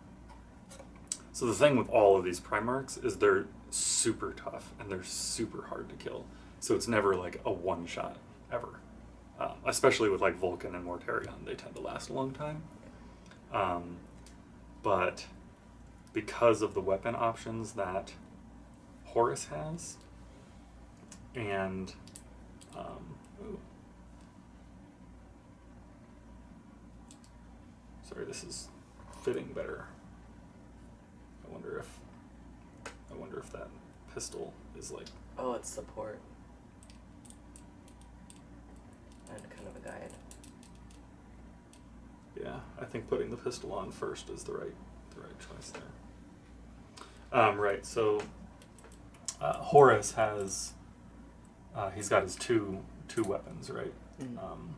so, the thing with all of these Primarchs is they're super tough and they're super hard to kill. So, it's never like a one shot ever. Um, especially with like Vulkan and Mortarion, they tend to last a long time. Um, but because of the weapon options that Horus has, and um, sorry, this is fitting better. I wonder if I wonder if that pistol is like Oh, it's support. And kind of a guide. yeah. I think putting the pistol on first is the right the right choice there. Um, right, so uh, Horus has uh, he's got his two two weapons, right? Mhm. Um,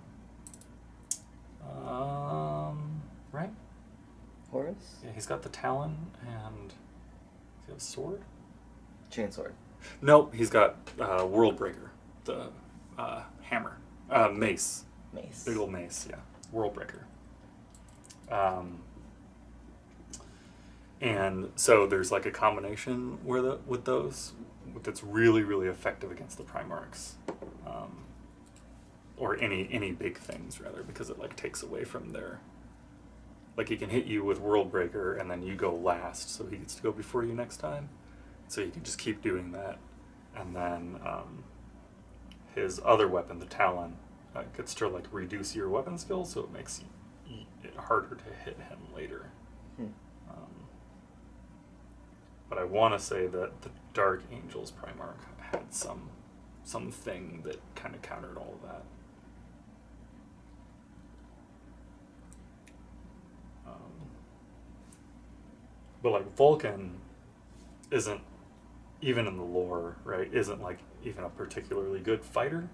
um, right? Horus? Yeah, he's got the talon and. Does he have a sword? Chainsword. Nope, he's got uh, Worldbreaker, the uh, hammer, uh, mace, Mace. big old mace. Yeah, Worldbreaker. Um, and so there's like a combination where the with those that's really really effective against the Primarchs, um, or any any big things rather because it like takes away from their. Like he can hit you with Worldbreaker and then you go last, so he gets to go before you next time. So you can just keep doing that, and then um, his other weapon, the Talon, uh, gets to like reduce your weapon skill, so it makes it harder to hit him later. Hmm. Um, but I want to say that the Dark Angels Primarch had some something that kind of countered all of that. Um, but like Vulkan isn't even in the lore, right? Isn't like even a particularly good fighter.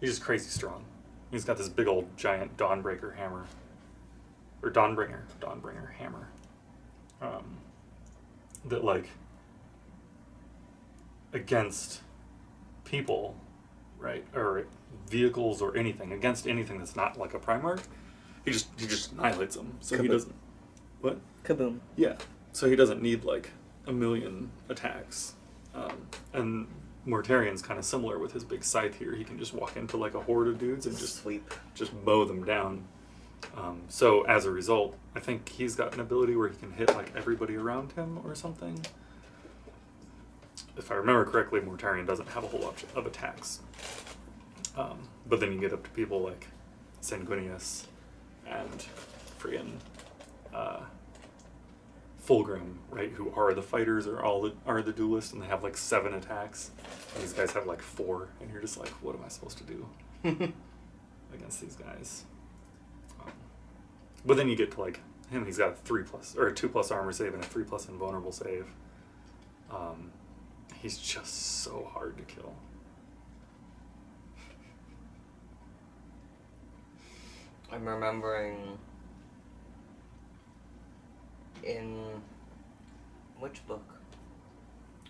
He's just crazy strong. He's got this big old giant Dawnbreaker hammer, or Dawnbringer, Dawnbringer hammer. Um, that like against people, right, or vehicles or anything against anything that's not like a Primarch, he just he just annihilates them. So he doesn't. What? Kaboom. Yeah. So he doesn't need like a million attacks. Um, and Mortarion's kind of similar with his big scythe here. He can just walk into like a horde of dudes and just sweep. just mow them down. Um, so as a result, I think he's got an ability where he can hit like everybody around him or something. If I remember correctly, Mortarion doesn't have a whole lot of attacks. Um, but then you get up to people like Sanguinius and friggin' uh, Fulgrim, right, who are the fighters or all the are the duelists, and they have like seven attacks. And these guys have like four, and you're just like, what am I supposed to do against these guys? Um, but then you get to like him; he's got a three plus or a two plus armor save and a three plus invulnerable save. Um, he's just so hard to kill. I'm remembering in which book?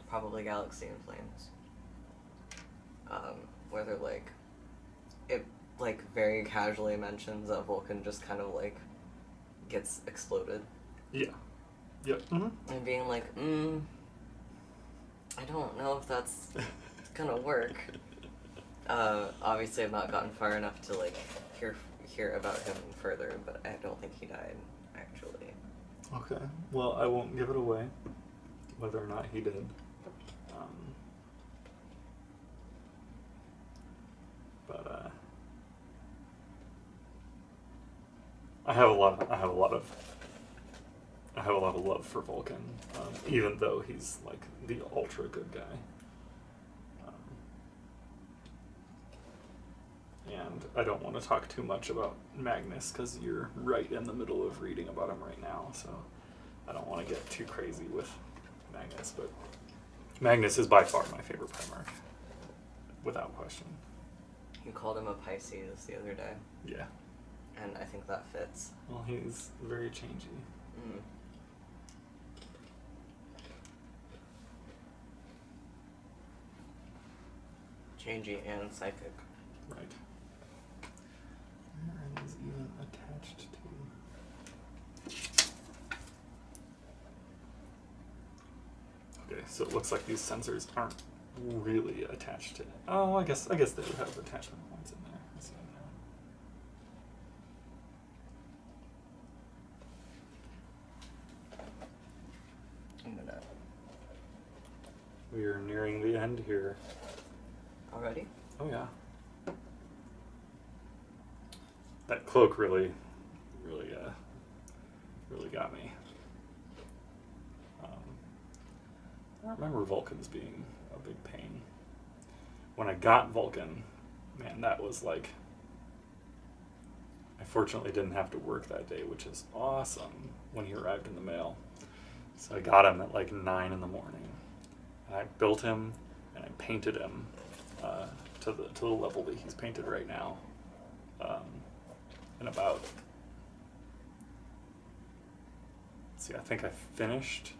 Probably Galaxy in Flames. Um, where they're like, it like very casually mentions that Vulkan just kind of like gets exploded Yeah. Yep. hmm and being like, mm, I don't know if that's gonna work. Uh, obviously, I've not gotten far enough to like hear hear about him further, but I don't think he died. Okay. Well, I won't give it away, whether or not he did. Um, but uh, I have a lot. Of, I have a lot of. I have a lot of love for Vulkan, um, even though he's like the ultra good guy. And I don't want to talk too much about Magnus because you're right in the middle of reading about him right now, so I don't want to get too crazy with Magnus. But Magnus is by far my favorite Primarch, without question. You called him a Pisces the other day, Yeah. and I think that fits. Well, he's very changey. Mm. Changey and psychic. Right. Where is even attached to? Okay, so it looks like these sensors aren't really attached to it. Oh, I guess I guess they would have attachment points in there. I see it now. I'm gonna We are nearing the end here. already. Oh yeah. That cloak really, really, uh, really got me. Um, I remember Vulkans being a big pain. When I got Vulkan, man, that was like. I fortunately didn't have to work that day, which is awesome when he arrived in the mail. So I got him at like 9 in the morning. And I built him and I painted him uh, to, the, to the level that he's painted right now. Um, about see, I think I finished,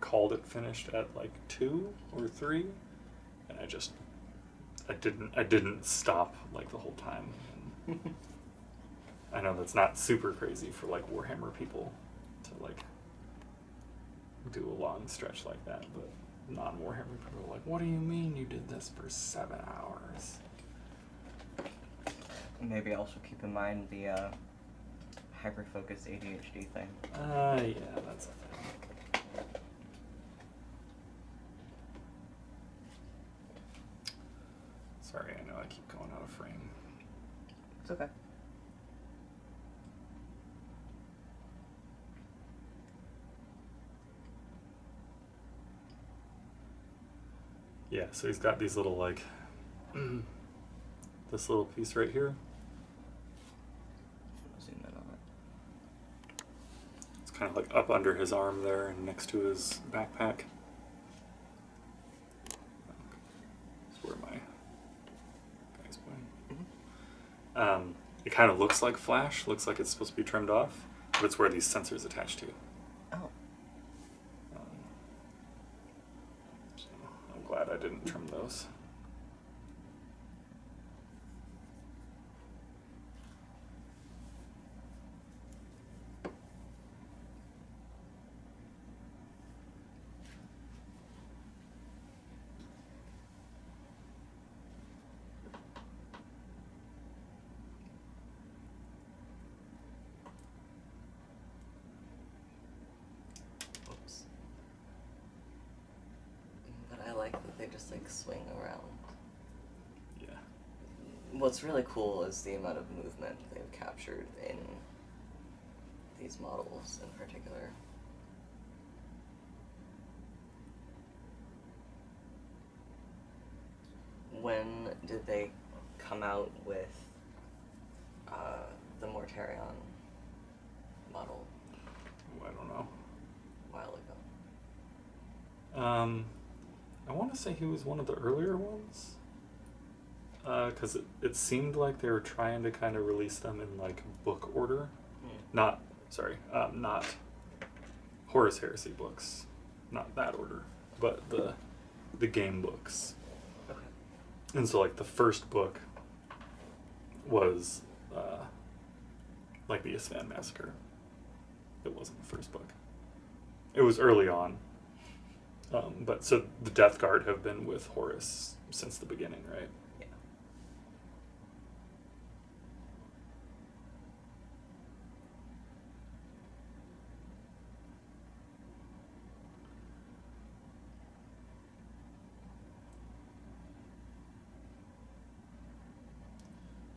called it finished at like two or three, and I just, I didn't, I didn't stop like the whole time. I know that's not super crazy for like Warhammer people to like do a long stretch like that, but non Warhammer people are like, what do you mean you did this for seven hours? Maybe also keep in mind the uh, hyper focused ADHD thing. Uh, yeah, that's a thing. Sorry, I know I keep going out of frame. It's okay. Yeah, so he's got these little like this little piece right here. Zoom in on it. It's kind of like up under his arm there and next to his backpack. That's where my guy's going. Um, it kind of looks like flash, looks like it's supposed to be trimmed off, but it's where these sensors attach to. Oh, Um, so I'm glad I didn't trim those. oops. But I like that they just like swing around. Yeah. What's really cool is the amount of movement they've captured in these models in particular. When did they come out with uh, the Mortarion model? Ooh, I don't know. A while ago. Um, I want to say he was one of the earlier ones. Because it, it seemed like they were trying to kind of release them in like book order. Not, sorry, um, not Horus Heresy books. Not that order, but the the game books. Okay. And so, like, the first book was uh, like the Isstvan Massacre. It wasn't the first book. It was early on. Um, but so the Death Guard have been with Horus since the beginning, right? Yeah.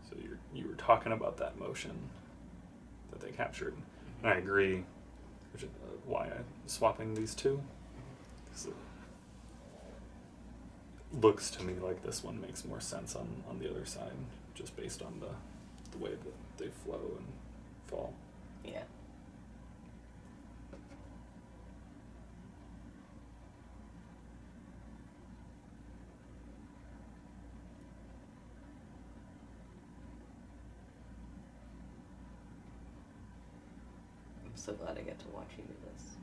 So you you were talking about that motion that they captured, and I agree. Which is uh, why I'm swapping these two. it looks to me like this one makes more sense on on the other side, just based on the the way that they flow and fall. Yeah. So glad I get to watch you do this.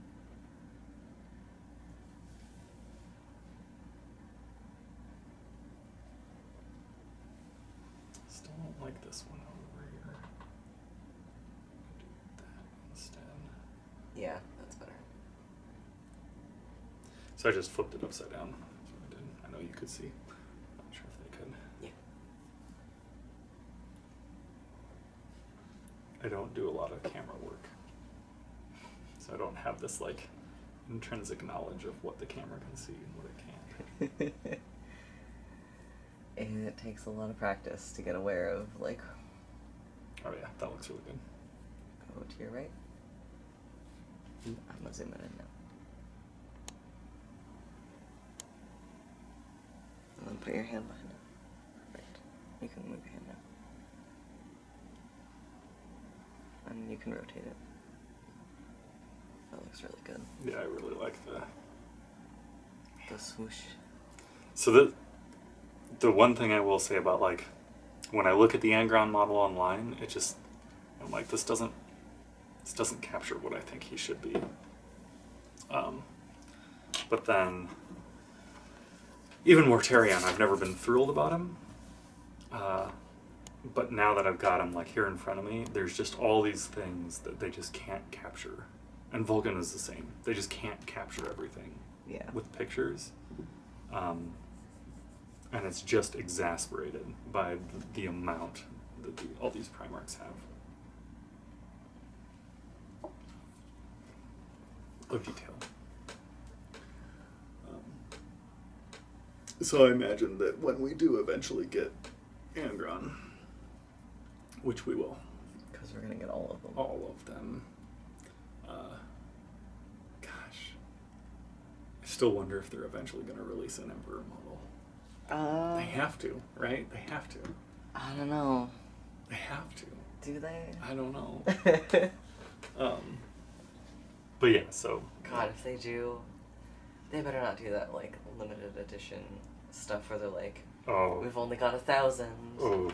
Still don't like this one over here. Do that instead. Yeah, that's better. So I just flipped it upside down. I did. I know you could see. Not sure if they could. Yeah. I don't do a lot of camera work. So I don't have this like intrinsic knowledge of what the camera can see and what it can't. and it takes a lot of practice to get aware of like Oh yeah, that looks really good. go to your right. Hmm. I'm gonna zoom in now. And then put your hand behind it. Perfect. You can move your hand now. And you can rotate it. Looks really good. Yeah, I really like the The swoosh. So the the one thing I will say about like when I look at the Angron model online, it just I'm like this doesn't this doesn't capture what I think he should be. Um, but then, even more Mortarion, I've never been thrilled about him. Uh, but now that I've got him like here in front of me, there's just all these things that they just can't capture. And Vulkan is the same. They just can't capture everything Yeah. with pictures. Um, and it's just exasperated by the, the amount that the, all these Primarchs have. Of detail. Um, so I imagine that when we do eventually get Angron, which we will, Because we're gonna get all of them. all of them. Uh, gosh, I still wonder if they're eventually going to release an Emperor model. Uh, They have to, right? They have to. I don't know. They have to. Do they? I don't know. Um, but yeah, so God, if they do, they better not do that like limited edition stuff where they're like, oh, we've only got a thousand. oh,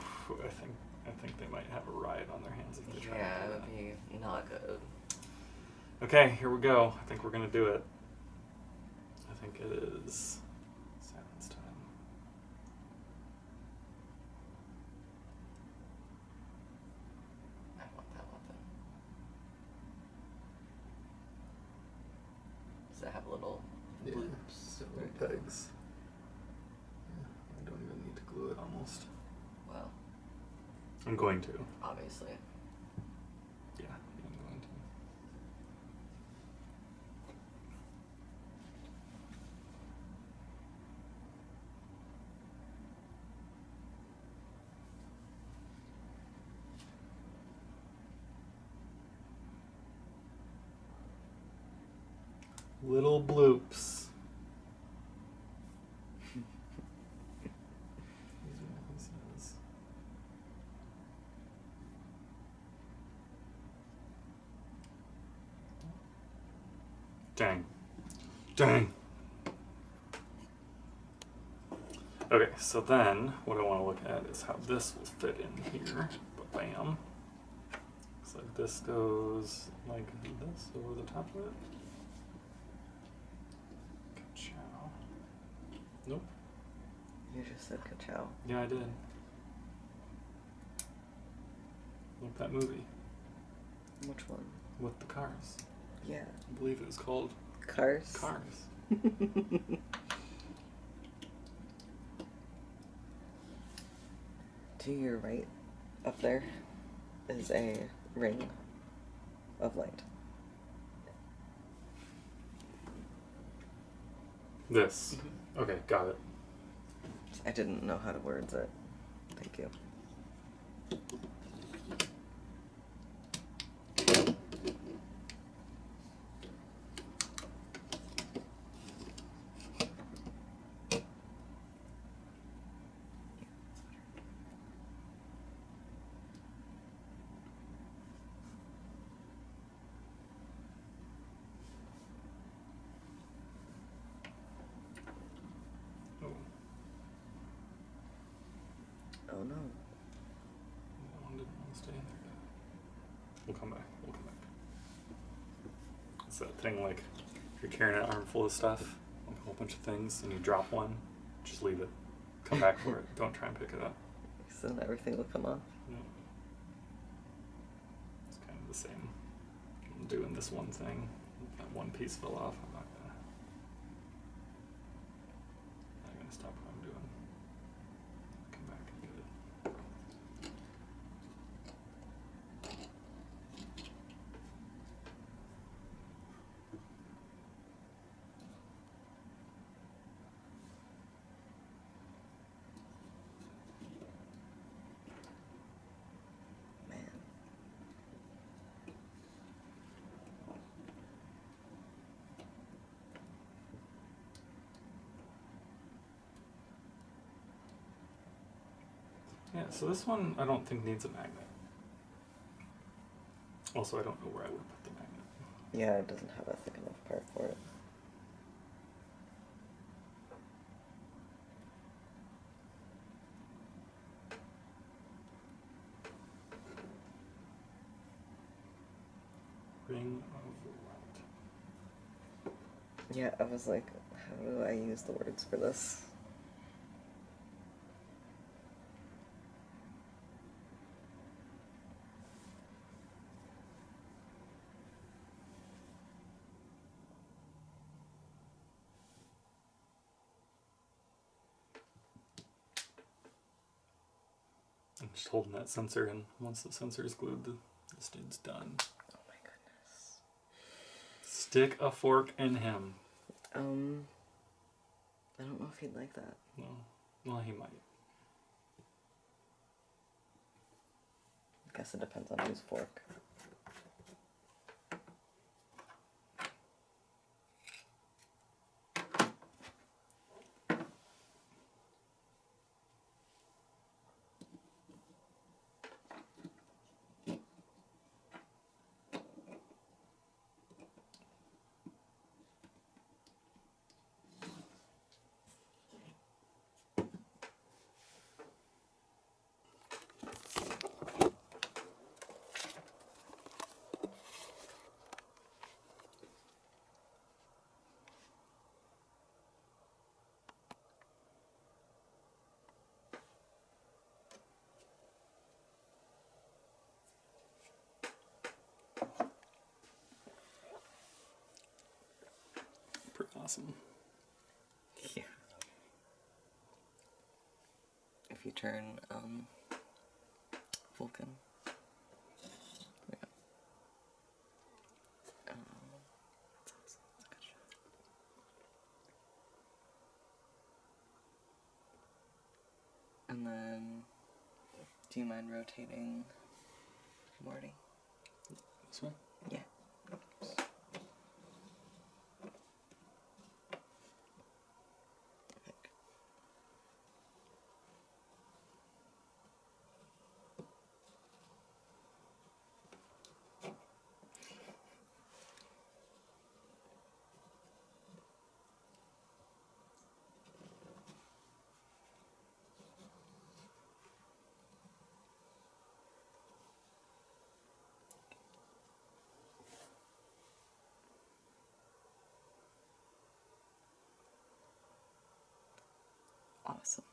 I think I think they might have a riot on their hands if they try yeah, it would be not good. Okay, here we go. I think we're gonna do it. I think it is silence time. I want that weapon. Does it have little Yeah, loops? little pegs. Yeah, I don't even need to glue it almost. Well, I'm going to. obviously. Yeah, I'm going to. Little bloops. Dang. Dang. Okay, so then what I want to look at is how this will fit in here. Bam. Looks like this goes like this over the top of it. Ka-chow. Nope. You just said ka-chow. Yeah, I did. Like that movie Which one? with the cars. Yeah. I believe it was called Cars? Cars. to your right, up there, is a ring of light. This. Mm-hmm. Okay, got it. I didn't know how to words it. Thank you. Oh, Oh no. that one didn't want to stay in there. We'll come back. We'll come back. It's that thing like if you're carrying an armful of stuff, like a whole bunch of things, and you drop one, just leave it. Come back for it. Don't try and pick it up. So then everything will come off. No. It's kind of the same. I'm doing this one thing. That one piece fell off. I'm not gonna. Not gonna stop what I'm doing. Come back and get it. Man. Yeah, so this one I don't think needs a magnet. Also, I don't know where I would put the magnet. Yeah, it doesn't have a thick enough part for it. Ring of light. Yeah, I was like, how do I use the words for this? I'm just holding that sensor and Once the sensor is glued, the, this dude's done. Oh my goodness. Stick a fork in him. Um, I don't know if he'd like that. No. Well, he might. I guess it depends on whose fork. Pretty awesome. Yeah. If you turn um Vulkan. Yeah. Um, that's awesome. That's good shot. And then do you mind rotating Morty? This one? Yeah. Awesome.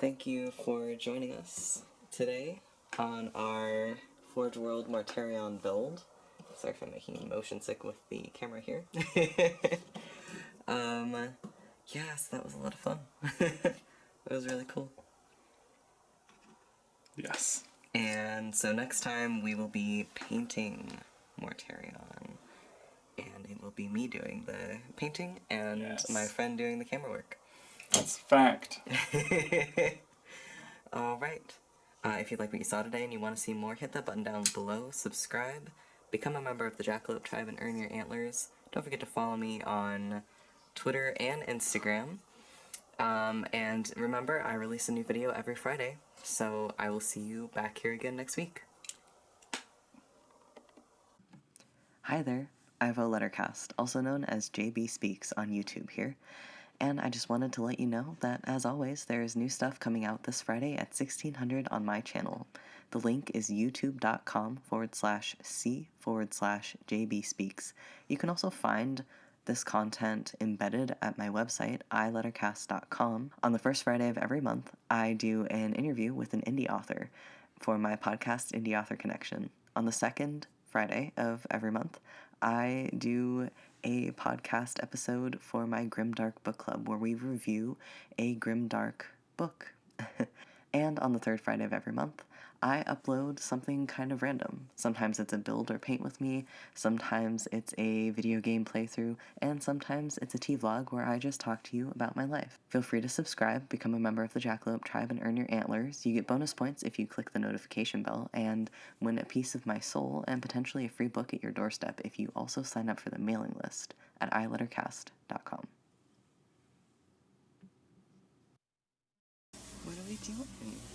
Thank you for joining us today on our Forge World Mortarion build. Sorry if I'm making you motion sick with the camera here. um, yes, that was a lot of fun. that was really cool. Yes. And so next time we will be painting Mortarion. And it will be me doing the painting and Yes. my friend doing the camera work. That's fact. Alright. Uh, if you like what you saw today and you want to see more, hit that button down below, subscribe, become a member of the Jackalope Tribe and earn your antlers. Don't forget to follow me on Twitter and Instagram. Um, and remember, I release a new video every Friday, so I will see you back here again next week. Hi there, I have Ivo Lettercast, also known as JB Speaks on YouTube here. And I just wanted to let you know that, as always, there is new stuff coming out this Friday at 1600 on my channel. The link is youtube.com forward slash C forward slash JB Speaks. You can also find this content embedded at my website, ilettercast.com. On the first Friday of every month, I do an interview with an indie author for my podcast, Indie Author Connection. On the second Friday of every month, I do a podcast episode for my Grimdark Book Club where we review a Grimdark book. and on the third Friday of every month, I upload something kind of random. Sometimes it's a build or paint with me, sometimes it's a video game playthrough, and sometimes it's a tea vlog where I just talk to you about my life. Feel free to subscribe, become a member of the Jackalope Tribe, and earn your antlers. You get bonus points if you click the notification bell, and win a piece of my soul and potentially a free book at your doorstep if you also sign up for the mailing list at ilettercast.com. What are we doing?